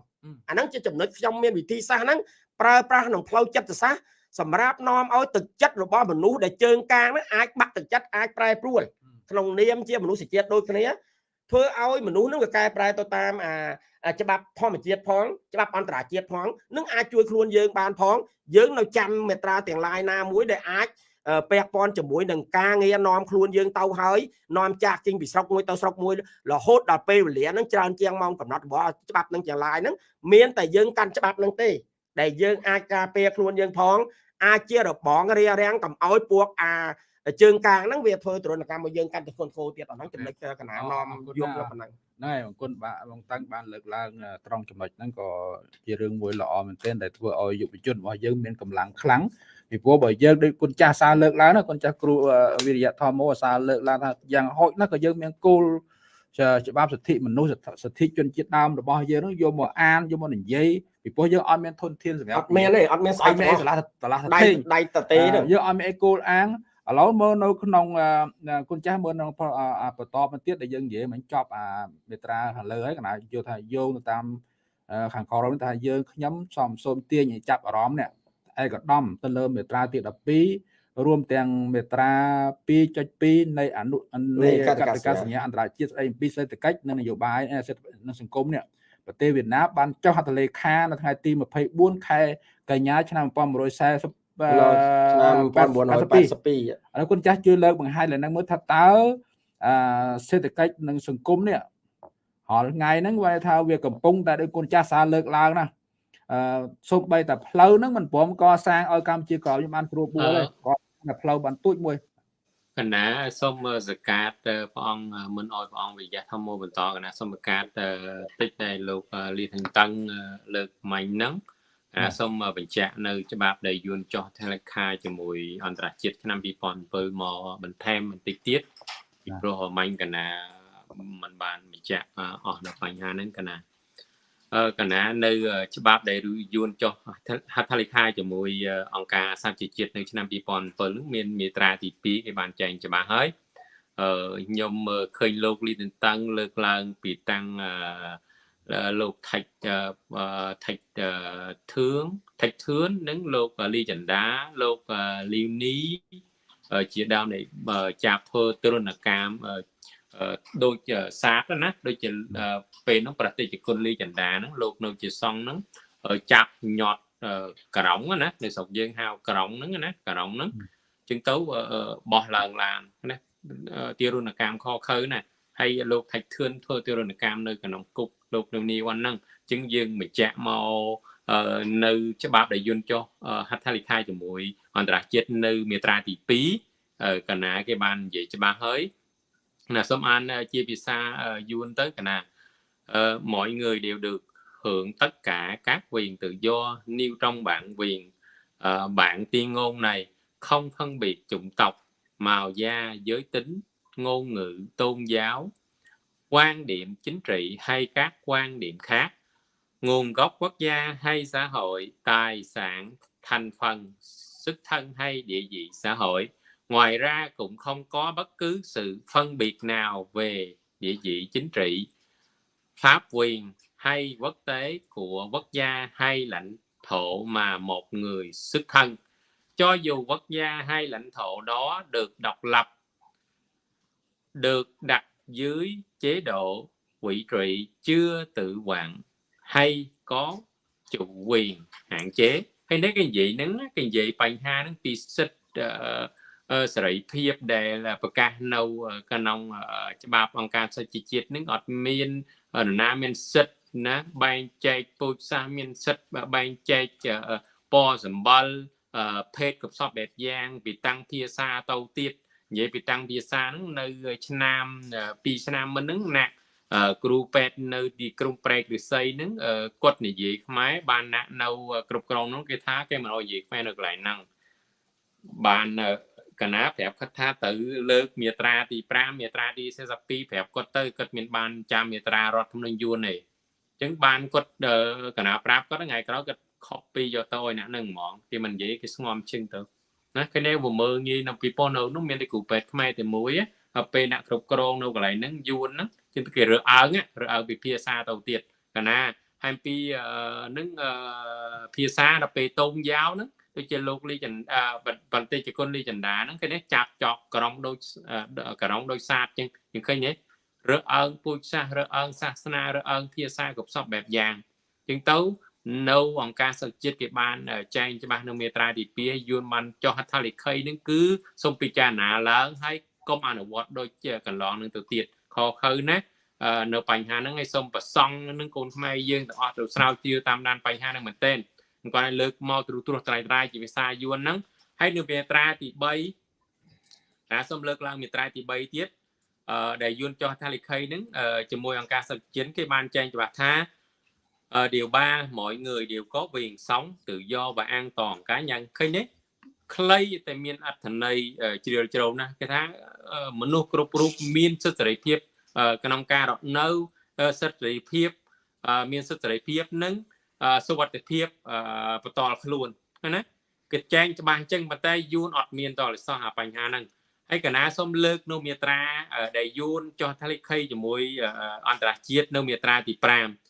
អាហ្នឹងជាចំណុចខ្ញុំមានវិធីសាស្ត្រហ្នឹងប្រើប្រាស់ក្នុងផ្លូវចិត្តសាស្ត្រសម្រាប់នាំឲ្យទឹកចិត្តរបស់មនុស្សដែលជើងកាងហ្នឹងអាចបាក់ទឹកចិត្តអាចប្រែប្រួលក្នុងនាមជាមនុស្សជាតិដូចគ្នា ធ្វើឲ្យមនុស្សនឹងវាកែប្រែទៅតាមអាច្បាប់ធម្មជាតិផងច្បាប់អន្តរជាតិផងនឹងអាចជួយខ្លួនយើងបានផង យើងនៅចាំមេត្រាទាំងឡាយណាមួយដែលអាចពាក់ព័ន្ធជាមួយនឹងការងារនាំខ្លួនយើងទៅហើយនាំចាស់ចេញពីស្រុកមួយទៅស្រុកមួយរហូតដល់ពេលវេលាហ្នឹងច្រើនជាងម៉ោងកំណត់របស់ច្បាប់នឹងចលាយហ្នឹងមានតែយើងកាន់ច្បាប់ហ្នឹងទេ ដែលយើងអាចការពារខ្លួនយើងផង អាចជារបងរារាំងកំឲ្យពួកអា ជើងកាងហ្នឹងវាធ្វើទរណកម្មមកយើងកាន់តែធ្ងន់ធ្ងរទៀតអាហ្នឹងចំណុចកណានាំយំប៉ុណ្ណឹងណែអរគុណបាទបងតាំងបានលើកឡើងត្រង់ចំណុចហ្នឹងក៏ជារឿងមួយល្អមែនទែនដែលធ្វើឲ្យយុវជនរបស់យើងមានកម្លាំងខ្លាំងពីព្រោះបើយើងដូចគុណចាស់សារលើកឡើងណាគុណចាស់គ្រូវិរិយធម៌សារលើកឡើងថាយ៉ាងហោចណាស់ក៏យើងមានគោលច្បាប់សិទ្ធិមនុស្សសិទ្ធិជនជាតិដើមរបស់យើងនឹងយកមកអានយកមកនិយាយពីព្រោះយើងអត់មានធនធានសម្រាប់អត់មានទេអត់មានស្អីមានឆ្លាស់ឆ្លាស់ដៃដៃតទេយើងអត់មានអីគោលអាង ឥឡូវមើលនៅក្នុងគុណចាស់មើលនៅបន្តមកទៀតដែលយើងនិយាយមិនចប់អាមេត្រាខាងលើហើយកណាយល់ថាយោងទៅតាមខាងក្រមថាយើងខ្ញុំសំសូមទាញឲ្យចាប់អារម្មណ៍នេះឯកឧត្តមទៅលើមេត្រាទី12រួមទាំងមេត្រា2.2នៃអនុនៃកតិកាសញ្ញាអន្តរជាតិស្ដីអំពីសេដ្ឋកិច្ចនិងនយោបាយនិងសង្គមនេះប្រទេសវៀតណាមបានចុះហត្ថលេខានៅថ្ងៃទី24ខែកញ្ញាឆ្នាំ1940 ឆ្នាំ1982ឥឡូវគុណចាស់ជួយលើកបង្ហាញឡើងមើលថាតើអឺសេដ្ឋកិច្ចនិងសង្គមនេះរាល់ថ្ងៃហ្នឹងវាថាវាកំពុងតែដោយគុណចាស់សារលើកឡើងណាអឺសូម្បីតែផ្លូវហ្នឹងមិនព្រមកសាងឲ្យកម្ពុជាក្រោយខ្ញុំបានព្រួបួលទេគាត់តែផ្លូវបានទូចមួយកណាសូមសកាតព្រះអង្គមិនអោយព្រះអង្គវិយៈធម្មបន្តកណាសូមសកាតតិចដែលលោកលីថងតឹងលើកមាញ់ហ្នឹង សូមបញ្ជាក់នៅច្បាប់ដែលយួនចោះថេលេខាជាមួយអន្តរជាតិឆ្នាំ2007មកបន្ថែមបន្តិចទៀតពីព្រោះមាញ់កណាมันបានបញ្ជាក់អស់នៅបញ្ហាហ្នឹងកណាអឺកណានៅច្បាប់ដែលយួនចុះហត្ថលេខាជាមួយអង្គការសហជីវជាតិនៅឆ្នាំ2007នោះមានមាត្រាទី2គេបានចែងច្បាស់ហើយអឺខ្ញុំឃើញលោកលីតន្តឹងលើកឡើងពីតាំងអឺ លោកថៃថៃធឿងថៃធឿននិងលោកលីចន្ទាលោកលីវនីជាដើមនៃចាប់ធ្វើទរណកម្មដូចសាកណាដូចជាពេលហ្នឹងប្រតិជនលីចន្ទាហ្នឹងលោកនៅជាសង្ឃហ្នឹងចាប់ញាត់ក្រងណានៅស្រុកយើងហៅក្រងហ្នឹងណាក្រងហ្នឹងចឹងទៅបោះឡើងឡានណាទារុណកម្មខខើណាហើយលោកថៃធឿនធ្វើទារុណកម្មនៅក្នុងគុក លោកនៅនីវ៉ាន់ហ្នឹងអញ្ចឹងយើងបញ្ជាក់មកនៅច្បាប់ដែលយន្តចុះហត្ថលេខាជាមួយអន្តរជាតិនៅមាត្រាទី2កណាគេបាននិយាយច្បាស់ហើយណាសូមអានជាភាសាយួនទៅកណា ờ mọi người đều được hưởng tất cả các quyền tự do nêu trong bản quyền ờ, bản tuyên ngôn này không phân biệt chủng tộc màu da giới tính ngôn ngữ tôn giáo quan điểm chính trị hay các quan điểm khác, nguồn gốc quốc gia hay xã hội, tài sản, thành phần xuất thân hay địa vị xã hội. Ngoài ra cũng không có bất cứ sự phân biệt nào về địa vị chính trị, pháp quyền hay quốc tế của quốc gia hay lãnh thổ mà một người xuất thân. Cho dù quốc gia hay lãnh thổ đó được độc lập, được đặt dưới chế độ quỷ trị chưa tự quản hay có chủ quyền hạn chế hay nếu cái gì nắng cái gì bài ha nó bị xích សេរីភាពដែលប្រកាសនៅក្នុងច្បាប់អង្គការសហជីវជាតិនឹងអត់មាននរណាមានសិទ្ធិណាបែងចែកពូជសាសន៍មានសិទ្ធិបែងចែកពណ៌សម្បល់ភេទកុសលបែបយ៉ាងពីតាំងភាសាទៅទៀត និយាយពីតាំងភាសាហ្នឹងនៅឆ្នាំ2ឆ្នាំមុនហ្នឹងណាក់គ្រូពេទ្យនៅទីក្រុងប្រែករិស័យហ្នឹងគាត់និយាយខ្មែរបានណាក់នៅគ្រប់គ្រងហ្នឹងគេថាគេមិនអោយនិយាយខ្មែរនៅកន្លែងហ្នឹងបានកណាប្រាប់គាត់ថាទៅលើកមាត្រាទី5មាត្រាទី42ប្រាប់គាត់ទៅគាត់មានបានចាំមាត្រារដ្ឋធម្មនុញ្ញយួនទេអញ្ចឹងបានគាត់កណាប្រាប់គាត់ថ្ងៃក្រោយគាត់ copy យកទៅឲ្យអ្នកនឹងហ្មងគេមិននិយាយគេស្ងំជឹងទៅ ណាគេនៅមើលងាយនៅពីប៉ុននៅនោះមានតែគ្រូពេទ្យខ្មែរតែមួយហើយពេលអ្នកគ្រប់គ្រងនៅកន្លែងហ្នឹងយួនហ្នឹងគឺគេរើអើងរើអើងពីភាសាទៅទៀតកាលណាហើយពីនឹងភាសាដល់ពេលតោងយ៉ាវហ្នឹងដូចជាលោកលីចន្ទបន្តិចគុណលីចន្ទាហ្នឹងគេនេះចាប់ចောက်ក្រុងដូចក្រុងដូចសាទចឹងយើងឃើញទេរើអើងពូជសាសរើអើងសាសនារើអើងភាសាគ្រប់សពបែបយ៉ាងចឹងទៅ នៅអង្គការសិទ្ធិជាតិគេបានចែងច្បាស់នៅមាត្រាទី2យួនបានចុះហត្ថលេខីនឹងគឺសូមពិចារណាឡើងហើយកុំអនុវត្តដូចជាកន្លងនឹងទៅទៀតខខៅណានៅបញ្ហាហ្នឹងឲ្យសូមប្រសង់នឹងកូនខ្មែរយើងទាំងអស់ទៅស្រាវជ្រាវតាមដានបញ្ហាហ្នឹងមែនទែនគាត់ឲ្យលើកមកទ្រុសត្រៃត្រៃជាភាសាយួនហ្នឹងហើយនៅមាត្រាទី3ណាសូមលើកឡើងមាត្រាទី3ទៀតអឺដែលយួនចុះថាលិខីហ្នឹងជាមួយអង្គការសិទ្ធិជាតិគេបានចែងច្បាស់ថា điều ba mọi người đều có quyền sống tự do và an toàn cá nhân ឃើញទេខ្លីតែមានអត្ថន័យជ្រាលជ្រៅណាស់គេថាមនុស្សគ្រប់រូបមានសិទ្ធិសេរីភាពក្នុងការរស់នៅសិទ្ធិសេរីភាពមានសិទ្ធិសេរីភាពនិងសុវត្ថិភាពបន្តខ្លួនណាគេចែងច្បាស់អញ្ចឹងប៉ុន្តែយួនអត់មានតលិសោះអាបញ្ហាហ្នឹងហើយកណាសូមលើកនៅមាត្រាដែលយួនចុះថាលិខីជាមួយអន្តរជាតិនៅមាត្រាទី5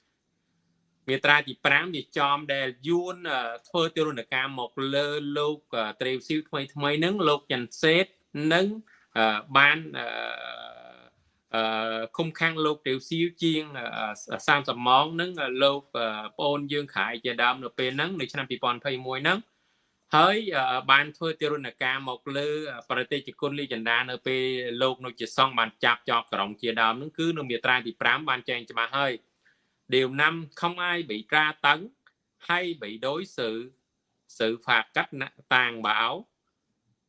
មាត្រាទី5វាចំដែលយួនធ្វើទរណកម្មមកលើលោកត្រេវស៊ីវថ្មីថ្មីហ្នឹងលោកចាន់សេតនិងបានអឺគុំខាំងលោកទេវស៊ីវជាង30ម៉ោងហ្នឹងលោកប្អូនយើងខายជាដើមនៅពេលហ្នឹងនៅឆ្នាំ2021ហ្នឹងហើយបានធ្វើទារុណកម្មមកលើ ប្រតិជនគុណលីចន្ទានៅពេលលោកនៅជាសង្ឃបានចាប់ចោបក្រុងជាដើមហ្នឹងគឺនៅមាត្រាទី5បានចែងច្បាស់ហើយ điều năm không ai bị tra tấn hay bị đối xử sự phạt cách tàn bạo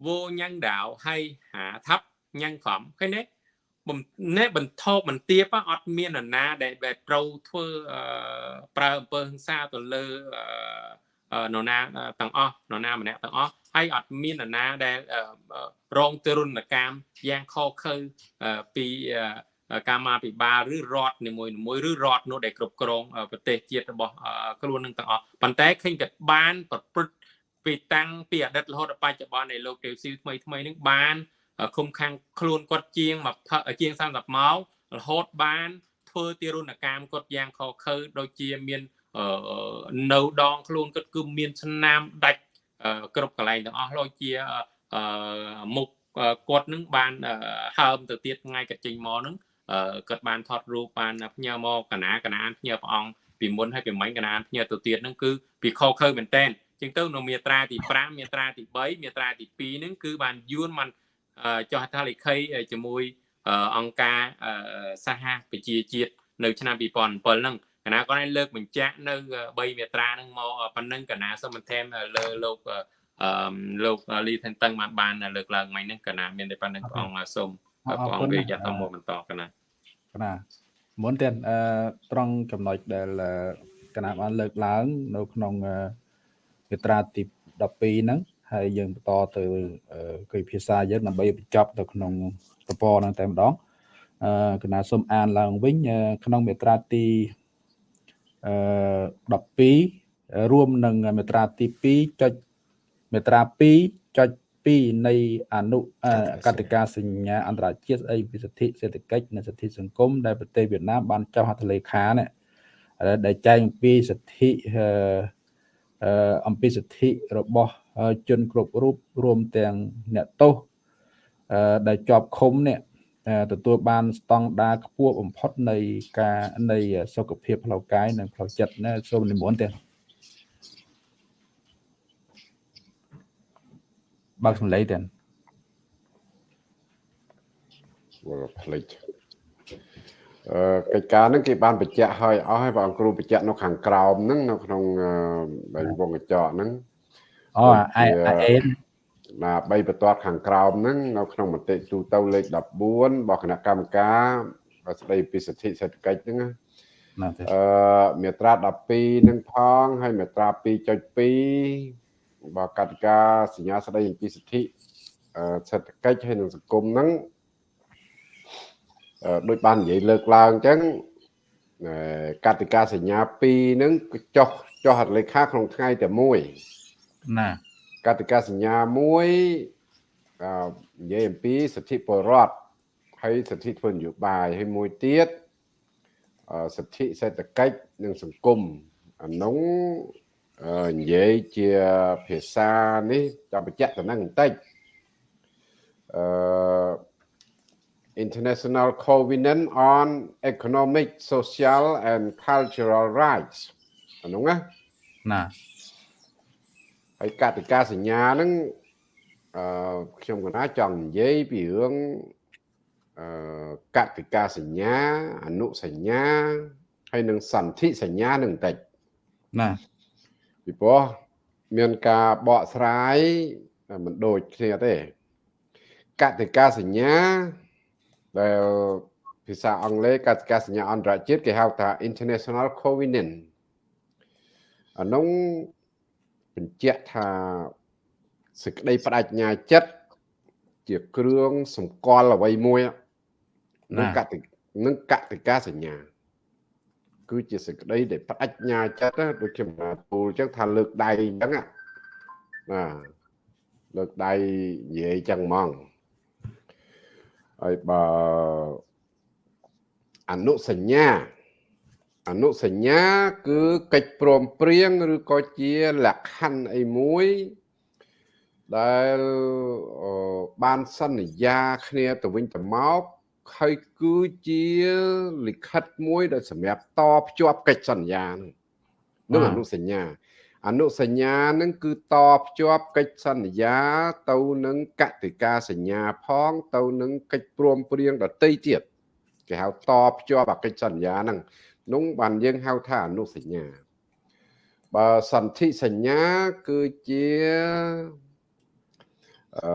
vô nhân đạo hay hạ thấp nhân phẩm cái nét នេះបន្ថោបន្ទាបអត់មាននរណាដែលដែលត្រូវធ្វើប្រើអំពើហិង្សាទៅលើនរណាទាំងអស់នរណាម្នាក់ទាំងអស់ហើយអត់មាននរណាដែលរងទរណកម្មយ៉ាងខុសខើពី កម្មាភិបាលឬរដ្ឋនីមួយៗឬរដ្ឋនោះដែលគ្រប់គ្រងប្រទេសជាតិរបស់ខ្លួននឹងទាំងអស់ប៉ុន្តែឃើញក៏បានប្រព្រឹត្តពីតាំងពីអតីតរហូតដល់បច្ចុប្បន្ននៃលោកទេវស៊ីថ្មីថ្មីនឹងបានឃុំខាំងខ្លួនគាត់ជាងជាង30ម៉ោងរហូតបានធ្វើទារុណកម្មគាត់យ៉ាងខខើដូចជាមាននៅដងខ្លួនគាត់គឺមានស្នាមដាច់គ្រប់កន្លែងទាំងអស់ដូចជាមុខគាត់នឹងបានហើមទៅទៀតថ្ងៃគាត់ចេញមកនឹង គាត់បានថតរូបបានផ្ញើមកកណាកណាផ្ញើព្រះអង្គពីមុនហើយពីមិញកណាផ្ញើទៅទៀតហ្នឹងគឺពីខខើមែនតែនចឹងទៅនៅមាត្រាទី5មាត្រាទី3មាត្រាទី2ហ្នឹងគឺបានយួនបានចុះហត្ថលេខីជាមួយអង្គការសហប្រជាជាតិនៅឆ្នាំ2007ហ្នឹងកណាគាត់ឲ្យលើកបញ្ជាក់នៅ3មាត្រាហ្នឹងមកប៉ុណ្ណឹងកណាសូមបន្ថែមលើលោកអឺលោកលីថនតឹងបានបានលើកឡើងមិញហ្នឹងកណាមានតែប៉ុណ្្នឹងព្រះអង្គសូមព្រះអង្គវិយាទៅមកបន្តកណា កណាមុនទៀតអឺត្រង់ចំណុចដែលកណាបានលើកឡើង នៅក្នុងមាត្រាទី12ហ្នឹងហើយយើងបន្តទៅគយភាសាយើងដើម្បីបញ្ចប់ទៅក្នុងតពហ្នឹងតែម្ដងអឺកណាសូមអានឡើងវិញក្នុងមាត្រាទីអឺ12រួមនឹងមាត្រាទី2ចុចមាត្រា2ចុច 2នៃអនុកតិកាសញ្ញាអន្តរជាតិស្ដីពីសិទ្ធិសេដ្ឋកិច្ចនិងសិទ្ធិសង្គមដែលប្រទេសវៀតណាមបានចុះហត្ថលេខានេះដែលចែងអំពីសិទ្ធិអឺអំពីសិទ្ធិរបស់ជនគ្រប់រូបរួមទាំងអ្នកទោសដែលជាប់ឃុំនេះទទួលបានស្តង់ដារខ្ពស់បំផុតនៃការនៃសុខភាពផ្លូវកាយនិងផ្លូវចិត្តណាសូមនិមន្តទេ បើកសំឡេងទេវល់ផ្លេចអឺកិច្ចការហ្នឹងគេបានបញ្ជាក់ឲ្យអស់ហើយបងគ្រូបញ្ជាក់នៅខាងក្រោមហ្នឹងនៅក្នុងវងកញ្ចក់ហ្នឹងអូអាអេនណា3បន្ទាត់ខាងក្រោមហ្នឹងនៅក្នុងមតិទូទៅលេខ14របស់គណៈកម្មការស្ដីពីសិទ្ធិសេដ្ឋកិច្ចហ្នឹងណាអឺមាត្រា12ហ្នឹងផងហើយមាត្រា2.2រ បស់កតិកាសញ្ញាស្ដីអំពីសិទ្ធិសេដ្ឋកិច្ចហើយនិងសង្គមហ្នឹងដូចបាននិយាយលើកឡើងអញ្ចឹងកតិកាសញ្ញា2ហ្នឹងចុះចុះហត្ថលេខាក្នុងថ្ងៃតែមួយណាកតិកាសញ្ញាមួយអឺនិយាយអំពីសិទ្ធិពលរដ្ឋហើយសិទ្ធិធ្វើនយោបាយហើយមួយទៀតសិទ្ធិសេដ្ឋកិច្ចនិងសង្គមអានោះ និយាយជាភាសានេះចាំបញ្ជាក់តំណែងបន្តិចអឺ International Covenant on Economic, Social and Cultural Rights អានោះណាណាហើយកតិកាសញ្ញាហ្នឹងអឺខ្ញុំកណាចង់និយាយពីរឿងអឺកតិកាសញ្ញាអនុសញ្ញាហើយនឹងសន្ធិសញ្ញានឹងបន្តិចណា ពីព្រោះមានការបកស្រាយមិនដូចគ្នាទេកតិកាសញ្ញាដែលភាសាអង់គ្លេសកតិកាសញ្ញាអន្តរជាតិគេហៅថា international covenant អានោះបញ្ជាក់ថាសេចក្តីបដិញ្ញាចិត្តជាគ្រឿងសម្គាល់អ្វីមួយនឹងកតិនឹងកតិកាសញ្ញា គឺជាសេចក្តីដែលបដិញ្ញាចិត្តណាដូចខ្ញុំបានពូលអញ្ចឹងថាលើកដៃអញ្ចឹងណាលើកដៃនិយាយអញ្ចឹងហ្មងហើយបើអនុសញ្ញាអនុសញ្ញាគឺកិច្ចព្រមព្រៀងឬក៏ជាលក្ខខណ្ឌអីមួយដែលបានសន្យាគ្នាទៅវិញទៅមក ហើយគឺជាលិខិតមួយដែលសម្រាប់តភ្ជាប់កិច្ចសន្យានឹងនឹងអនុសញ្ញាអនុសញ្ញានឹងគឺតភ្ជាប់កិច្ចសន្យា ទៅនឹងកតិកាសញ្ញាផង ទៅនឹងកិច្ចព្រមព្រៀងដតីទៀតគេហៅតភ្ជាប់អកិច្ចសន្យាហ្នឹងនោះបានយើងហៅថាអនុសញ្ញាបើសន្ធិសញ្ញាគឺជាអឺ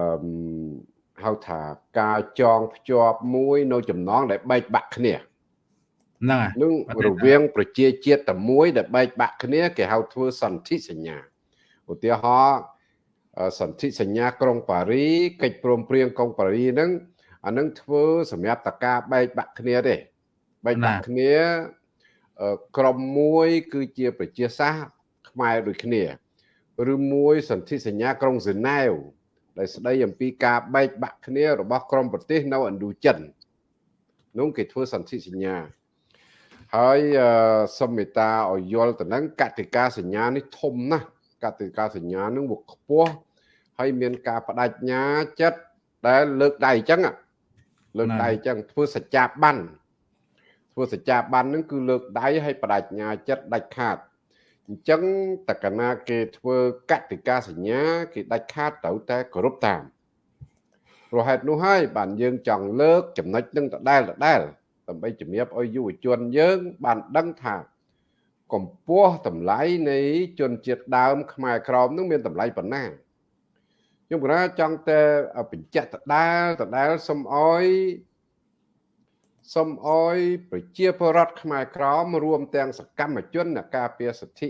ហៅថាការចងភ្ជាប់មួយនៅចំណងដែលបែកបាក់គ្នាហ្នឹងហើយនឹងរវាងប្រជាជាតិតែមួយដែលបែកបាក់គ្នាគេហៅធ្វើសន្ធិសញ្ញាឧទាហរណ៍សន្ធិសញ្ញាក្រុងប៉ារីកិច្ចព្រមព្រៀងក្រុងប៉ារីហ្នឹងអានឹងធ្វើសម្រាប់តការបែកបាក់គ្នាទេបែកបាក់គ្នាក្រុមមួយ គឺជាប្រជាសាស្ត្រខ្មែរដូចគ្នា ឬមួយសន្ធិសញ្ញាក្រុងហ្សឺណែវ ដែលស្ដីអំពីការបែកបាក់គ្នារបស់ក្រុមប្រទេសនៅឥណ្ឌូចិននោះគេធ្វើសន្ធិសញ្ញាហើយសមេតាឲ្យយល់ទៅនឹងកតិកាសញ្ញានេះធំណាស់កតិកាសញ្ញានឹងវាខ្ពស់ហើយមានការបដិញ្ញាចិត្តដែលលើកដៃអញ្ចឹងលើកដៃអញ្ចឹងធ្វើសច្ចាប័នធ្វើសច្ចាប័ននឹងគឺលើកដៃឲ្យបដិញ្ញាចិត្តដាច់ខាត អញ្ចឹងតកណាគេធ្វើកតិកាសញ្ញា គេដាច់ខាតត្រូវតែគោរពតាមព្រោះហេតុនោះហើយបានយើងចង់លើកចំណុចនឹងដដែលដដែលដើម្បីជំរាបឲ្យយុវជនយើង បានដឹងថាកម្ពស់តម្លៃនៃជនជាតិដើម ខ្មែរក្រមនឹងមានតម្លៃប៉ុណ្ណាខ្ញុំគណចង់តែបញ្ជាក់ដដែលដដែលសុំអោយ សូមអោយប្រជាពលរដ្ឋខ្មែរក្រមរួមទាំងសកម្មជនអ្នកការពារសិទ្ធិ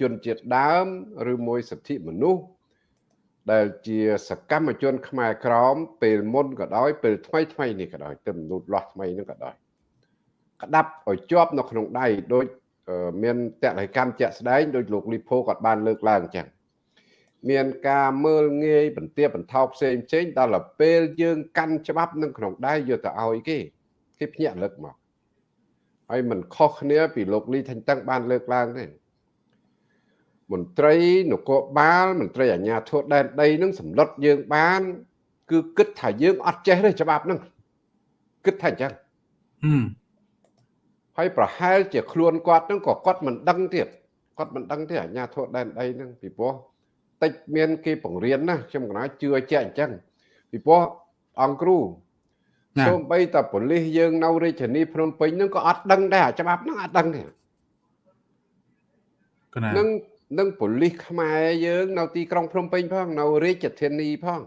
ជនជាតិដើមឬមួយសិទ្ធិមនុស្សដែលជាសកម្មជន ខ្មែរក្រមពេលមុនក៏ដោយពេលថ្មីថ្មីនេះក៏ដោយទៅមនុស្សលាស់ថ្មីនេះក៏ដោយក្តាប់ឲ្យជាប់នៅក្នុងដៃដោយមានតលិកម្មជាក់ស្ដែងដោយលោកលីផូគាត់បានលើកឡើងអញ្ចឹងមានការមើលងាយបន្ទាបបន្ថោផ្សេងផ្សេងដល់ពេលយើង កាន់ច្បាប់នឹងក្នុងដៃយកទៅឲ្យគេ គេភ្ញាក់លើកមកហើយมันខុសគ្នាពីលោកលីថាញ់តឹងបានលើកឡើងទេមន្ត្រីនគរបាលមន្ត្រីអាជ្ញាធរដែនដីនឹងសម្លុតយើងបាន គឺគិតថាយើងអត់ចេះទេច្បាប់ហ្នឹងគិតថាអញ្ចឹងហើយប្រហែលជាខ្លួនគាត់ហ្នឹងក៏គាត់មិនដឹងទៀតគាត់មិនដឹងទេអាជ្ញាធរដែនដីហ្នឹងពីព្រោះតិចមានគេបង្រៀនណាខ្ញុំកណាជឿជាក់អញ្ចឹងពីព្រោះអង្គគ្រូ សូម្បីតែប៉ូលីសយើងនៅរាជធានីភ្នំពេញហ្នឹងក៏អត់ដឹងដែរច្បាប់ហ្នឹងអត់ដឹងទេនឹងនឹងប៉ូលីសខ្មែរយើង នៅទីក្រុងភ្នំពេញផងនៅរាជធានីផង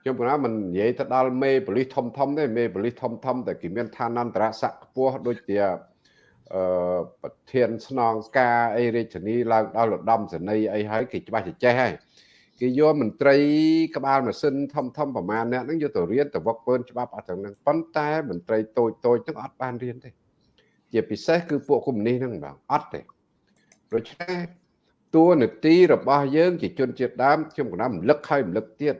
ខ្ញុំគណមិននិយាយទៅដល់មេប៉ូលីសធំធំទេមេប៉ូលីសធំធំតែគេមានឋានន្តរស័ក្តិខ្ពស់ដូចជាអឺប្រធានស្នងការអីរាជធានីឡើងដល់ឧត្តមសេនីយ៍អីហើយគេច្បាស់ចេះហើយ គេយកមន្ត្រីក្បាលម៉ាស៊ីនធំធំប្រមាណអ្នកហ្នឹងយកទៅរៀនទៅវឹកពើច្បាប់អត់ទាំងហ្នឹងប៉ុន្តែមន្ត្រីតូចតូចហ្នឹងអត់បានរៀនទេ ជាពិសេសគឺពួកកុម្មុយនីសហ្នឹងបងអត់ទេដូច្នេះតួនាទីរបស់យើងជាជនជាតិដើមខ្ញុំកណាំរំលឹកហើយរំលឹកទៀត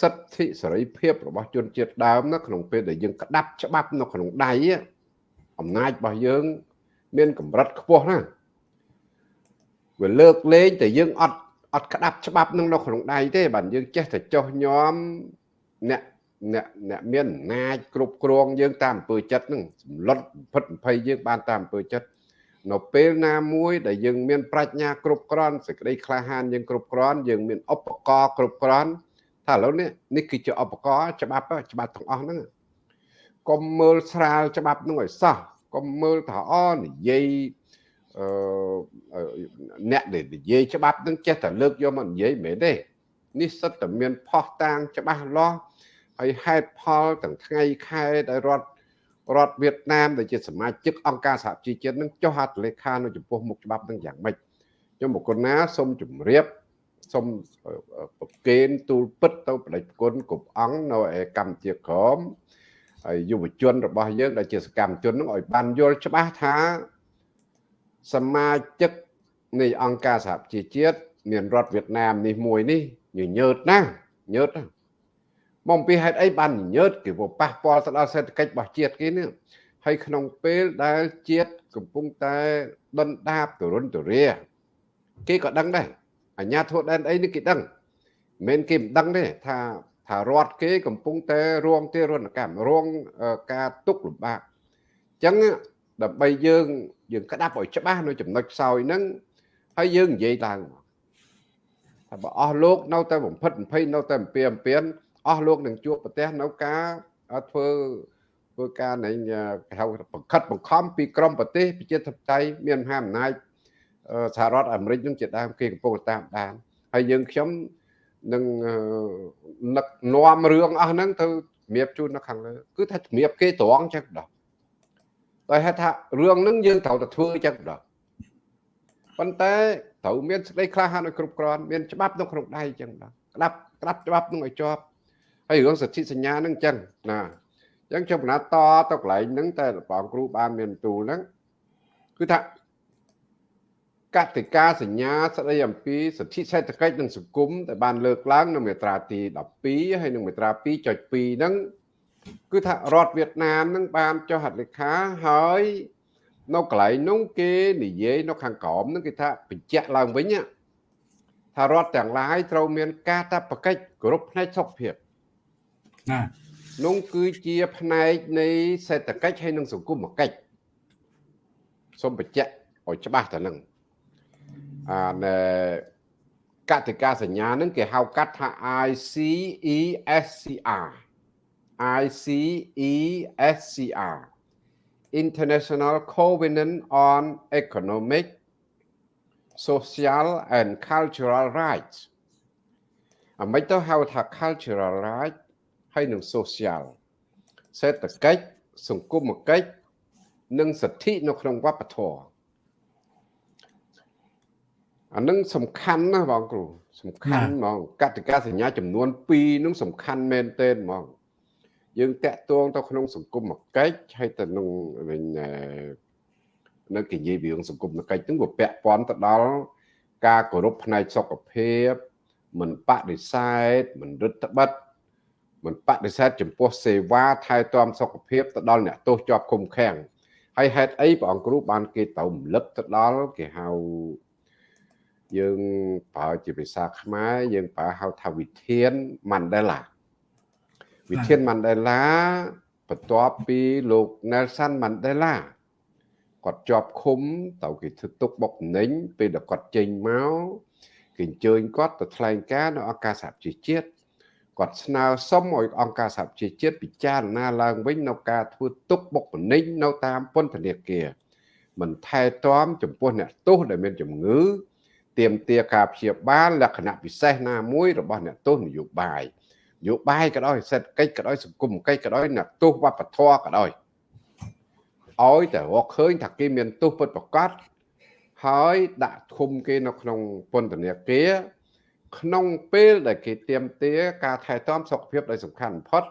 សិទ្ធិសេរីភាពរបស់ជនជាតិដើមណាក្នុងពេលដែលយើងក្តាប់ច្បាប់នៅក្នុងដៃអំណាចរបស់យើង មានកម្រិតខ្ពស់ណាស់វាលើកលែងតែយើងអត់ អត់ក្តាប់ច្បាប់នឹងនៅក្នុងដៃទេបាទយើងចេះតែចោះញោមអ្នកអ្នកអ្នកមានអំណាចគ្រប់គ្រងយើងតាមអំពើចិត្តនឹងសម្លុតភិត20យើងបានតាមអំពើចិត្តនៅពេលណាមួយដែលយើងមានប្រាជ្ញាគ្រប់គ្រាន់សេចក្តីក្លាហានយើងគ្រប់គ្រាន់យើងមានឧបករណ៍គ្រប់គ្រាន់ថាឥឡូវនេះនេះគឺជាឧបករណ៍ច្បាប់ច្បាប់ទាំងអស់ហ្នឹងកុំមើលស្រាលច្បាប់ហ្នឹងឲ្យសោះកុំមើលថាអនិយាយ អឺអ្នកដែលនិយាយច្បាប់ហ្នឹងចេះតែលើកយកមកនិយាយមិនមែនទេនេះសិតតែមានផុសតាងច្បាស់លាស់ហើយហេតុផលទាំងថ្ងៃខែដែលរដ្ឋរដ្ឋវៀតណាមដែលជាសមាជិកអង្គការសហជីវជាតិនឹងចុះហត្ថលេខានៅចំពោះមុខច្បាប់នឹងយ៉ាងម៉េចខ្ញុំបុគ្គលណាសូមជម្រាបសូមប្រកេនទូលពិតទៅបដិគុណគ្រប់អង្គនៅឯកម្ពុជាក្រមហើយយុវជនរបស់យើងដែលជាសកម្មជននឹងឲ្យបានយល់ច្បាស់ថា សមាជិកនៃអង្គការសហប្រជាជាតិមានរដ្ឋវៀតណាមនេះមួយនេះញញើតណាស់ញើតណាស់មកពីហេតុអីបានញើតគេប៉ះពាល់ទៅដល់សេដ្ឋកិច្ចរបស់ជាតិគេនេះហើយក្នុងពេលដែលជាតិកំពុងតែដុនដាបទរុនទរាគេក៏ដឹងដែរអាញាធរដែនអីនេះគេដឹងមិនគេមិនដឹងទេថាថារដ្ឋគេកំពុងតែរងទេរណកម្មរងការទុកលំបាកអញ្ចឹង ដើម្បីយើងយើងក្តាប់ឲ្យច្បាស់នៅចំណុចខ្សោយហ្នឹងហើយយើងនិយាយឡើងថាបើអស់លោកនៅតែបំផិតបំភ័យនៅតែអំពីអំពៀនអស់លោកនឹងជួបប្រទេសនៅការធ្វើធ្វើការនៃគេហៅបង្ខិតបង្ខំពីក្រមប្រទេសប្រជាធិបតេយ្យមានមហាអំណាចសហរដ្ឋអាមេរិកនឹងជាដើមគេកំពុងតាមដានហើយយើងខ្ញុំនឹងនឹកនាំរឿងអស់ហ្នឹងទៅជំរាបជូននៅខាងលើគឺថាជំរាបគេត្រង់ចឹងដល់ ដោយហេតុថារឿងហ្នឹងយើងត្រូវតែធ្វើចឹងដល់ប៉ុន្តែត្រូវមានសេចក្តីក្លាហានឲ្យគ្រប់គ្រាន់មានច្បាប់នៅក្នុងដៃចឹងដល់ក្តាប់ក្តាប់ច្បាប់នឹងឲ្យជាប់ហើយរឿងសិទ្ធិសញ្ញាហ្នឹងអញ្ចឹងណាអញ្ចឹងខ្ញុំបណ្ណាតទៅកន្លែងហ្នឹងតែបងគ្រូបានមានទូលហ្នឹងគឺថាកតិកាសញ្ញាស្ដីអំពីសិទ្ធិសេដ្ឋកិច្ចនិងសង្គមដែលបានលើកឡើងនៅមាត្រាទី12ហើយនិងមាត្រា2.2ហ្នឹង គឺថារដ្ឋវៀតណាមហ្នឹងបានចុះហត្ថលេខាហើយនៅកន្លែងនោះគេនិយាយនៅខាងក្រោមហ្នឹងគេថាបញ្ជាក់ឡើងវិញថារដ្ឋទាំងឡាយត្រូវមានការតបកិច្ចគ្រប់ផ្នែកសុខភាពណានោះគឺជាផ្នែកនៃសេដ្ឋកិច្ចហើយនិងសង្គមកិច្ចសូមបញ្ជាក់ឲ្យច្បាស់ទៅនឹងអាណែកតិកាសញ្ញានឹងគេហៅកាត់ថា ICESCR ICESCR International Covenant on Economic Social and Cultural Rights អាមិនទៅហៅថា cultural rights ហើយនឹង social សេដ្ឋកិច្ចសង្គមកិច្ចនិងសិទ្ធិនៅក្នុងវប្បធម៌អានឹងសំខាន់ណាស់បងគ្រូសំខាន់ហ្មងកតិកាសញ្ញាចំនួន2នឹងសំខាន់មែនទែនហ្មង យើងតាក់ទងទៅក្នុងសង្គមកិច្ចហើយទៅក្នុងវិញនៅគេនិយាយពីរឿងសង្គមកិច្ចហ្នឹងវាពាក់ព័ន្ធទៅដល់ការគោរពផ្នែកសុខភាពមិនបដិសេធមិនរឹតបន្តឹងមិនបដិសេធចំពោះសេវាថែទាំសុខភាពទៅដល់អ្នកទោសជាប់ឃុំឃាំងហើយហេតុអីព្រះអង្គគ្រូបានគេទៅរំលឹកទៅដល់គេហៅយើងប្រើជាភាសាខ្មែរយើងប្រើហៅថាវិធានម៉ាន់ដេឡា វិធានម៉ាន់ដេឡាបន្ទាប់ពីលោក Nelson Mandela គាត់ជាប់ឃុំទៅគេធ្វើទុកបុកម្នេញពេលដែលគាត់ចេញមកគេអញ្ជើញគាត់ទៅថ្លែងការណ៍នៅអង្គការសហជីវជាតិគាត់ស្នើសុំឲ្យអង្គការសហជីវជាតិពិចារណាឡើងវិញនៅការធ្វើទុកបុកម្នេញនៅតាមពន្ធនាគារមិនថែទាំចំពោះអ្នកទោសដែលមានជំងឺទៀមទាការព្យាបាលលក្ខណៈពិសេសណាមួយរបស់អ្នកទោសនយោបាយន យោបាយក៏ដោយសេដ្ឋកិច្ចក៏ដោយសង្គមកិច្ចក៏ដោយអ្នកទោសវប្បធម៌ក៏ដោយឲ្យតែរកឃើញថាគេមានទោសពិតប្រាកដហើយដាក់ឃុំគេនៅក្នុងពន្ធនាគារក្នុងពេលដែលគេទៀមទាការថែទាំសុខភាពដែលសំខាន់បំផុត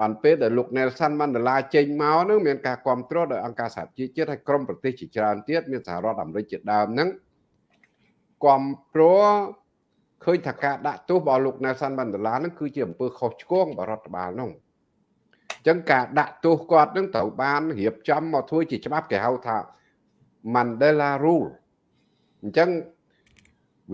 បានពេលដែលលោក Nelson Mandela ចេញមកនឹងមានការគ្រប់គ្រងដោយអង្គការសហជីវជាតិហើយក្រុមប្រទេសជាច្រើនទៀតមានសហរដ្ឋអាមេរិកជាដើមហ្នឹងគ្រប់គ្រង ឃើញថាការដាក់ទោសរបស់លោក Nelson Mandela ហ្នឹងគឺជាអំពើខុសឆ្គងរបស់រដ្ឋបាលនោះអញ្ចឹងការដាក់ទោសគាត់នឹងត្រូវបានរៀបចំមកធ្វើជាច្បាប់គេហៅថា Mandela Rule អញ្ចឹង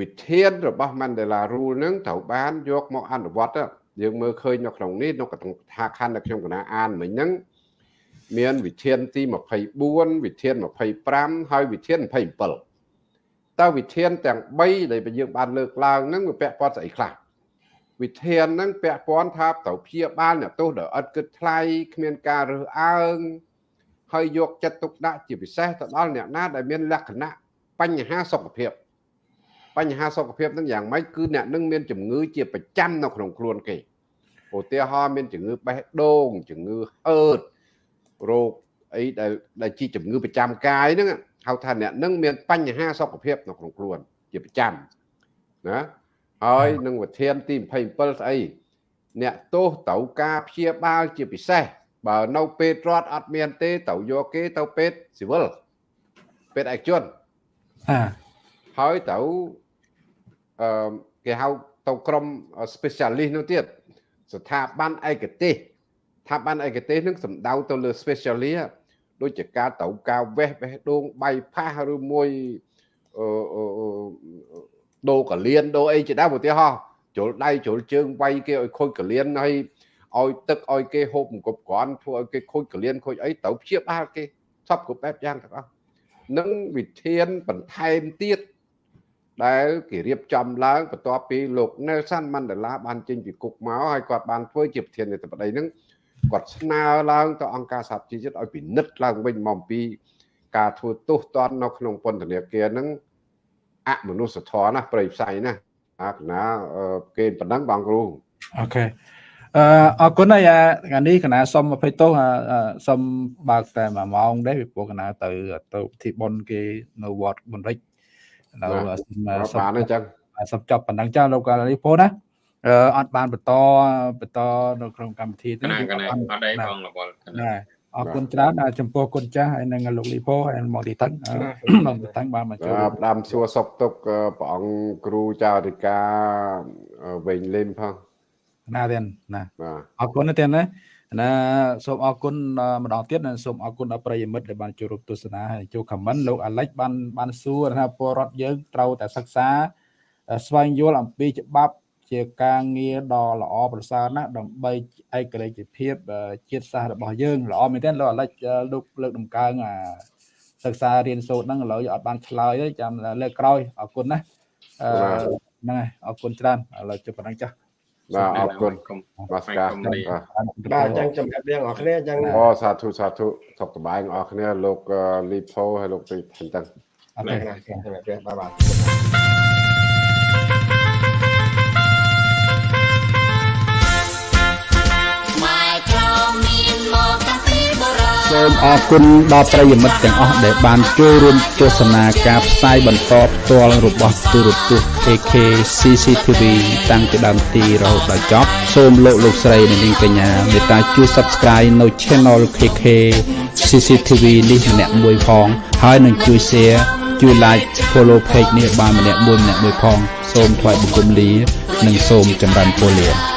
វិធានរបស់ Mandela Rule នឹងត្រូវបានយកមកអនុវត្តយើងមើលឃើញនៅក្នុងនេះនៅក្នុងថាខណ្ឌដែលខ្ញុំកណាអានមិញហ្នឹងមានវិធានទី24វិធាន25ហើយវិធាន27 តើវិធានទាំង3ដែលយើងបានលើកឡើងហ្នឹងវាពាក់ព័ន្ធស្អីខ្លះវិធានហ្នឹងពាក់ព័ន្ធថាត្រូវព្យាបាលអ្នកទោសដែលឥតគិតថ្លៃគ្មានការរើសអើងហើយយកចិត្តទុកដាក់ជាពិសេសទៅដល់អ្នកណាដែលមានលក្ខណៈបញ្ហាសុខភាពបញ្ហាសុខភាពហ្នឹងយ៉ាងម៉េចគឺអ្នកនឹងមានជំងឺជាប្រចាំនៅក្នុងខ្លួនគេឧទាហរណ៍មានជំងឺបេះដូងជំងឺហឺតរោគអីដែលដែលជាជំងឺប្រចាំកាយហ្នឹង ហៅថាអ្នកនឹងមានបញ្ហាសុខភាពនៅក្នុងខ្លួនជាប្រចាំណាហើយនឹងវិធានទី27ស្អីអ្នកទោសត្រូវការព្យាបាលជាពិសេសបើនៅពេទ្យរដ្ឋអត់មានទេត្រូវយកគេទៅពេទ្យស៊ីវិលពេទ្យឯកជនអាហើយត្រូវអឺគេហៅទៅក្រុម specialist នោះទៀតស្ថាប័នឯកទេសស្ថាប័នឯកទេសនឹងសំដៅទៅលើ specialist ដូចជាការត្រូវការវេះបេះដូងបៃផាសឬមួយអឺដូរកលៀនដូរអីជាដើមឧទាហរណ៍ជ្រុលដៃជ្រុលជើងវាយគេឲ្យខូចកលៀនហើយឲ្យទឹកឲ្យគេហូបអង្គប់ក្រាន់ធ្វើឲ្យគេខូចកលៀនខូចអីត្រូវព្យាបាលគេសពគ្រប់បែបយ៉ាងទាំងអស់នឹងវិធានបន្ថែមទៀតដែលគេរៀបចំឡើងបន្ទាប់ពីលោក Nelson Mandela បានចេញពីគុកមកហើយគាត់បានធ្វើជាប្រធានាធិបតីនឹង គាត់ស្នើឡើងទៅអង្គការសហជីវជាតិឲ្យពិនិត្យឡើងវិញមកពី ការធ្វើទោសទណ្ឌនៅក្នុងពន្ធនាគារនឹងអមនុស្សធម៌ណាប្រៃផ្សៃណាអាកណាគេប៉ុណ្ណឹងបងគ្រូអូខេអឺអរគុណហើយថ្ងៃនេះកណាសុំ20ទោសសុំបើកតែ1ម៉ោងដែរពីព្រោះកណាទៅទៅពិធីបុណ្យគេនៅវត្តបុនរិចនៅសុំបានអញ្ចឹងសុំចប់ប៉ុណ្ណឹងចាលោកលីពោណា អឺអត់បានបន្តបន្តនៅក្នុងកម្មវិធីទេកណាអត់ដែរបងរវល់ណាអរគុណច្រើនចំពោះគុណចាស់ហើយនឹងលោកលីពោហើយមកទីតឹងមកទីតឹងបានមកចូលផ្ដាំសួរសុកទុកព្រះអង្គគ្រូចៅអធិការវិញលេនផងណាទេណាអរគុណទេណាណាសូមអរគុណម្ដងទៀតនិងសូមអរគុណដល់ប្រិយមិត្តដែលបានចូលរួមទស្សនាហើយចូលខមមិនលោកអាលិចបានបានសួរថាពលរដ្ឋយើងត្រូវតែសិក្សាស្វែងយល់អំពីច្បាប់ ជាការងារដ៏ល្អប្រសើរណាស់ដើម្បីឯករាជ្យភាពជាតិសាសន៍របស់យើងល្អមែនទេលោកអាលិចលោកលើកដំកើងសិក្សារៀនសូត្រហ្នឹងឥឡូវអត់បានឆ្លើយទេចាំលើកក្រោយអរគុណណាហ្នឹងហើយអរគុណច្រើនឥឡូវជប់ប៉ុណ្ណឹងចាស់បាទអរគុណបាទស្ការបាទអញ្ចឹងជំរាបលាបងប្អូនអញ្ចឹងអូសាធុសាធុសុខសប្បាយបងប្អូនលោកលីផូហើយលោកទីអញ្ចឹងអរគុណជំរាបលាបាទបាទ សូមអរគុណដល់ប្រិយមិត្តទាំងអស់ដែលបានចូលរួមទស្សនាការផ្សាយបន្តផ្ទាល់របស់ទូរទស្សន៍ AK CCTV តាំងពីដើមទីរហូតដល់ចប់សូមលោកលោកស្រីនិងនាងកញ្ញាមេត្តាជួយ Subscribe នៅ Channel KK CCTV នេះម្នាក់មួយផងហើយនឹងជួយ Share ជួយ Like Follow Page នេះបានម្នាក់មួយម្នាក់មួយផង សូមថ្លែងបង្គំលា និងសូមចម្រើនពរលា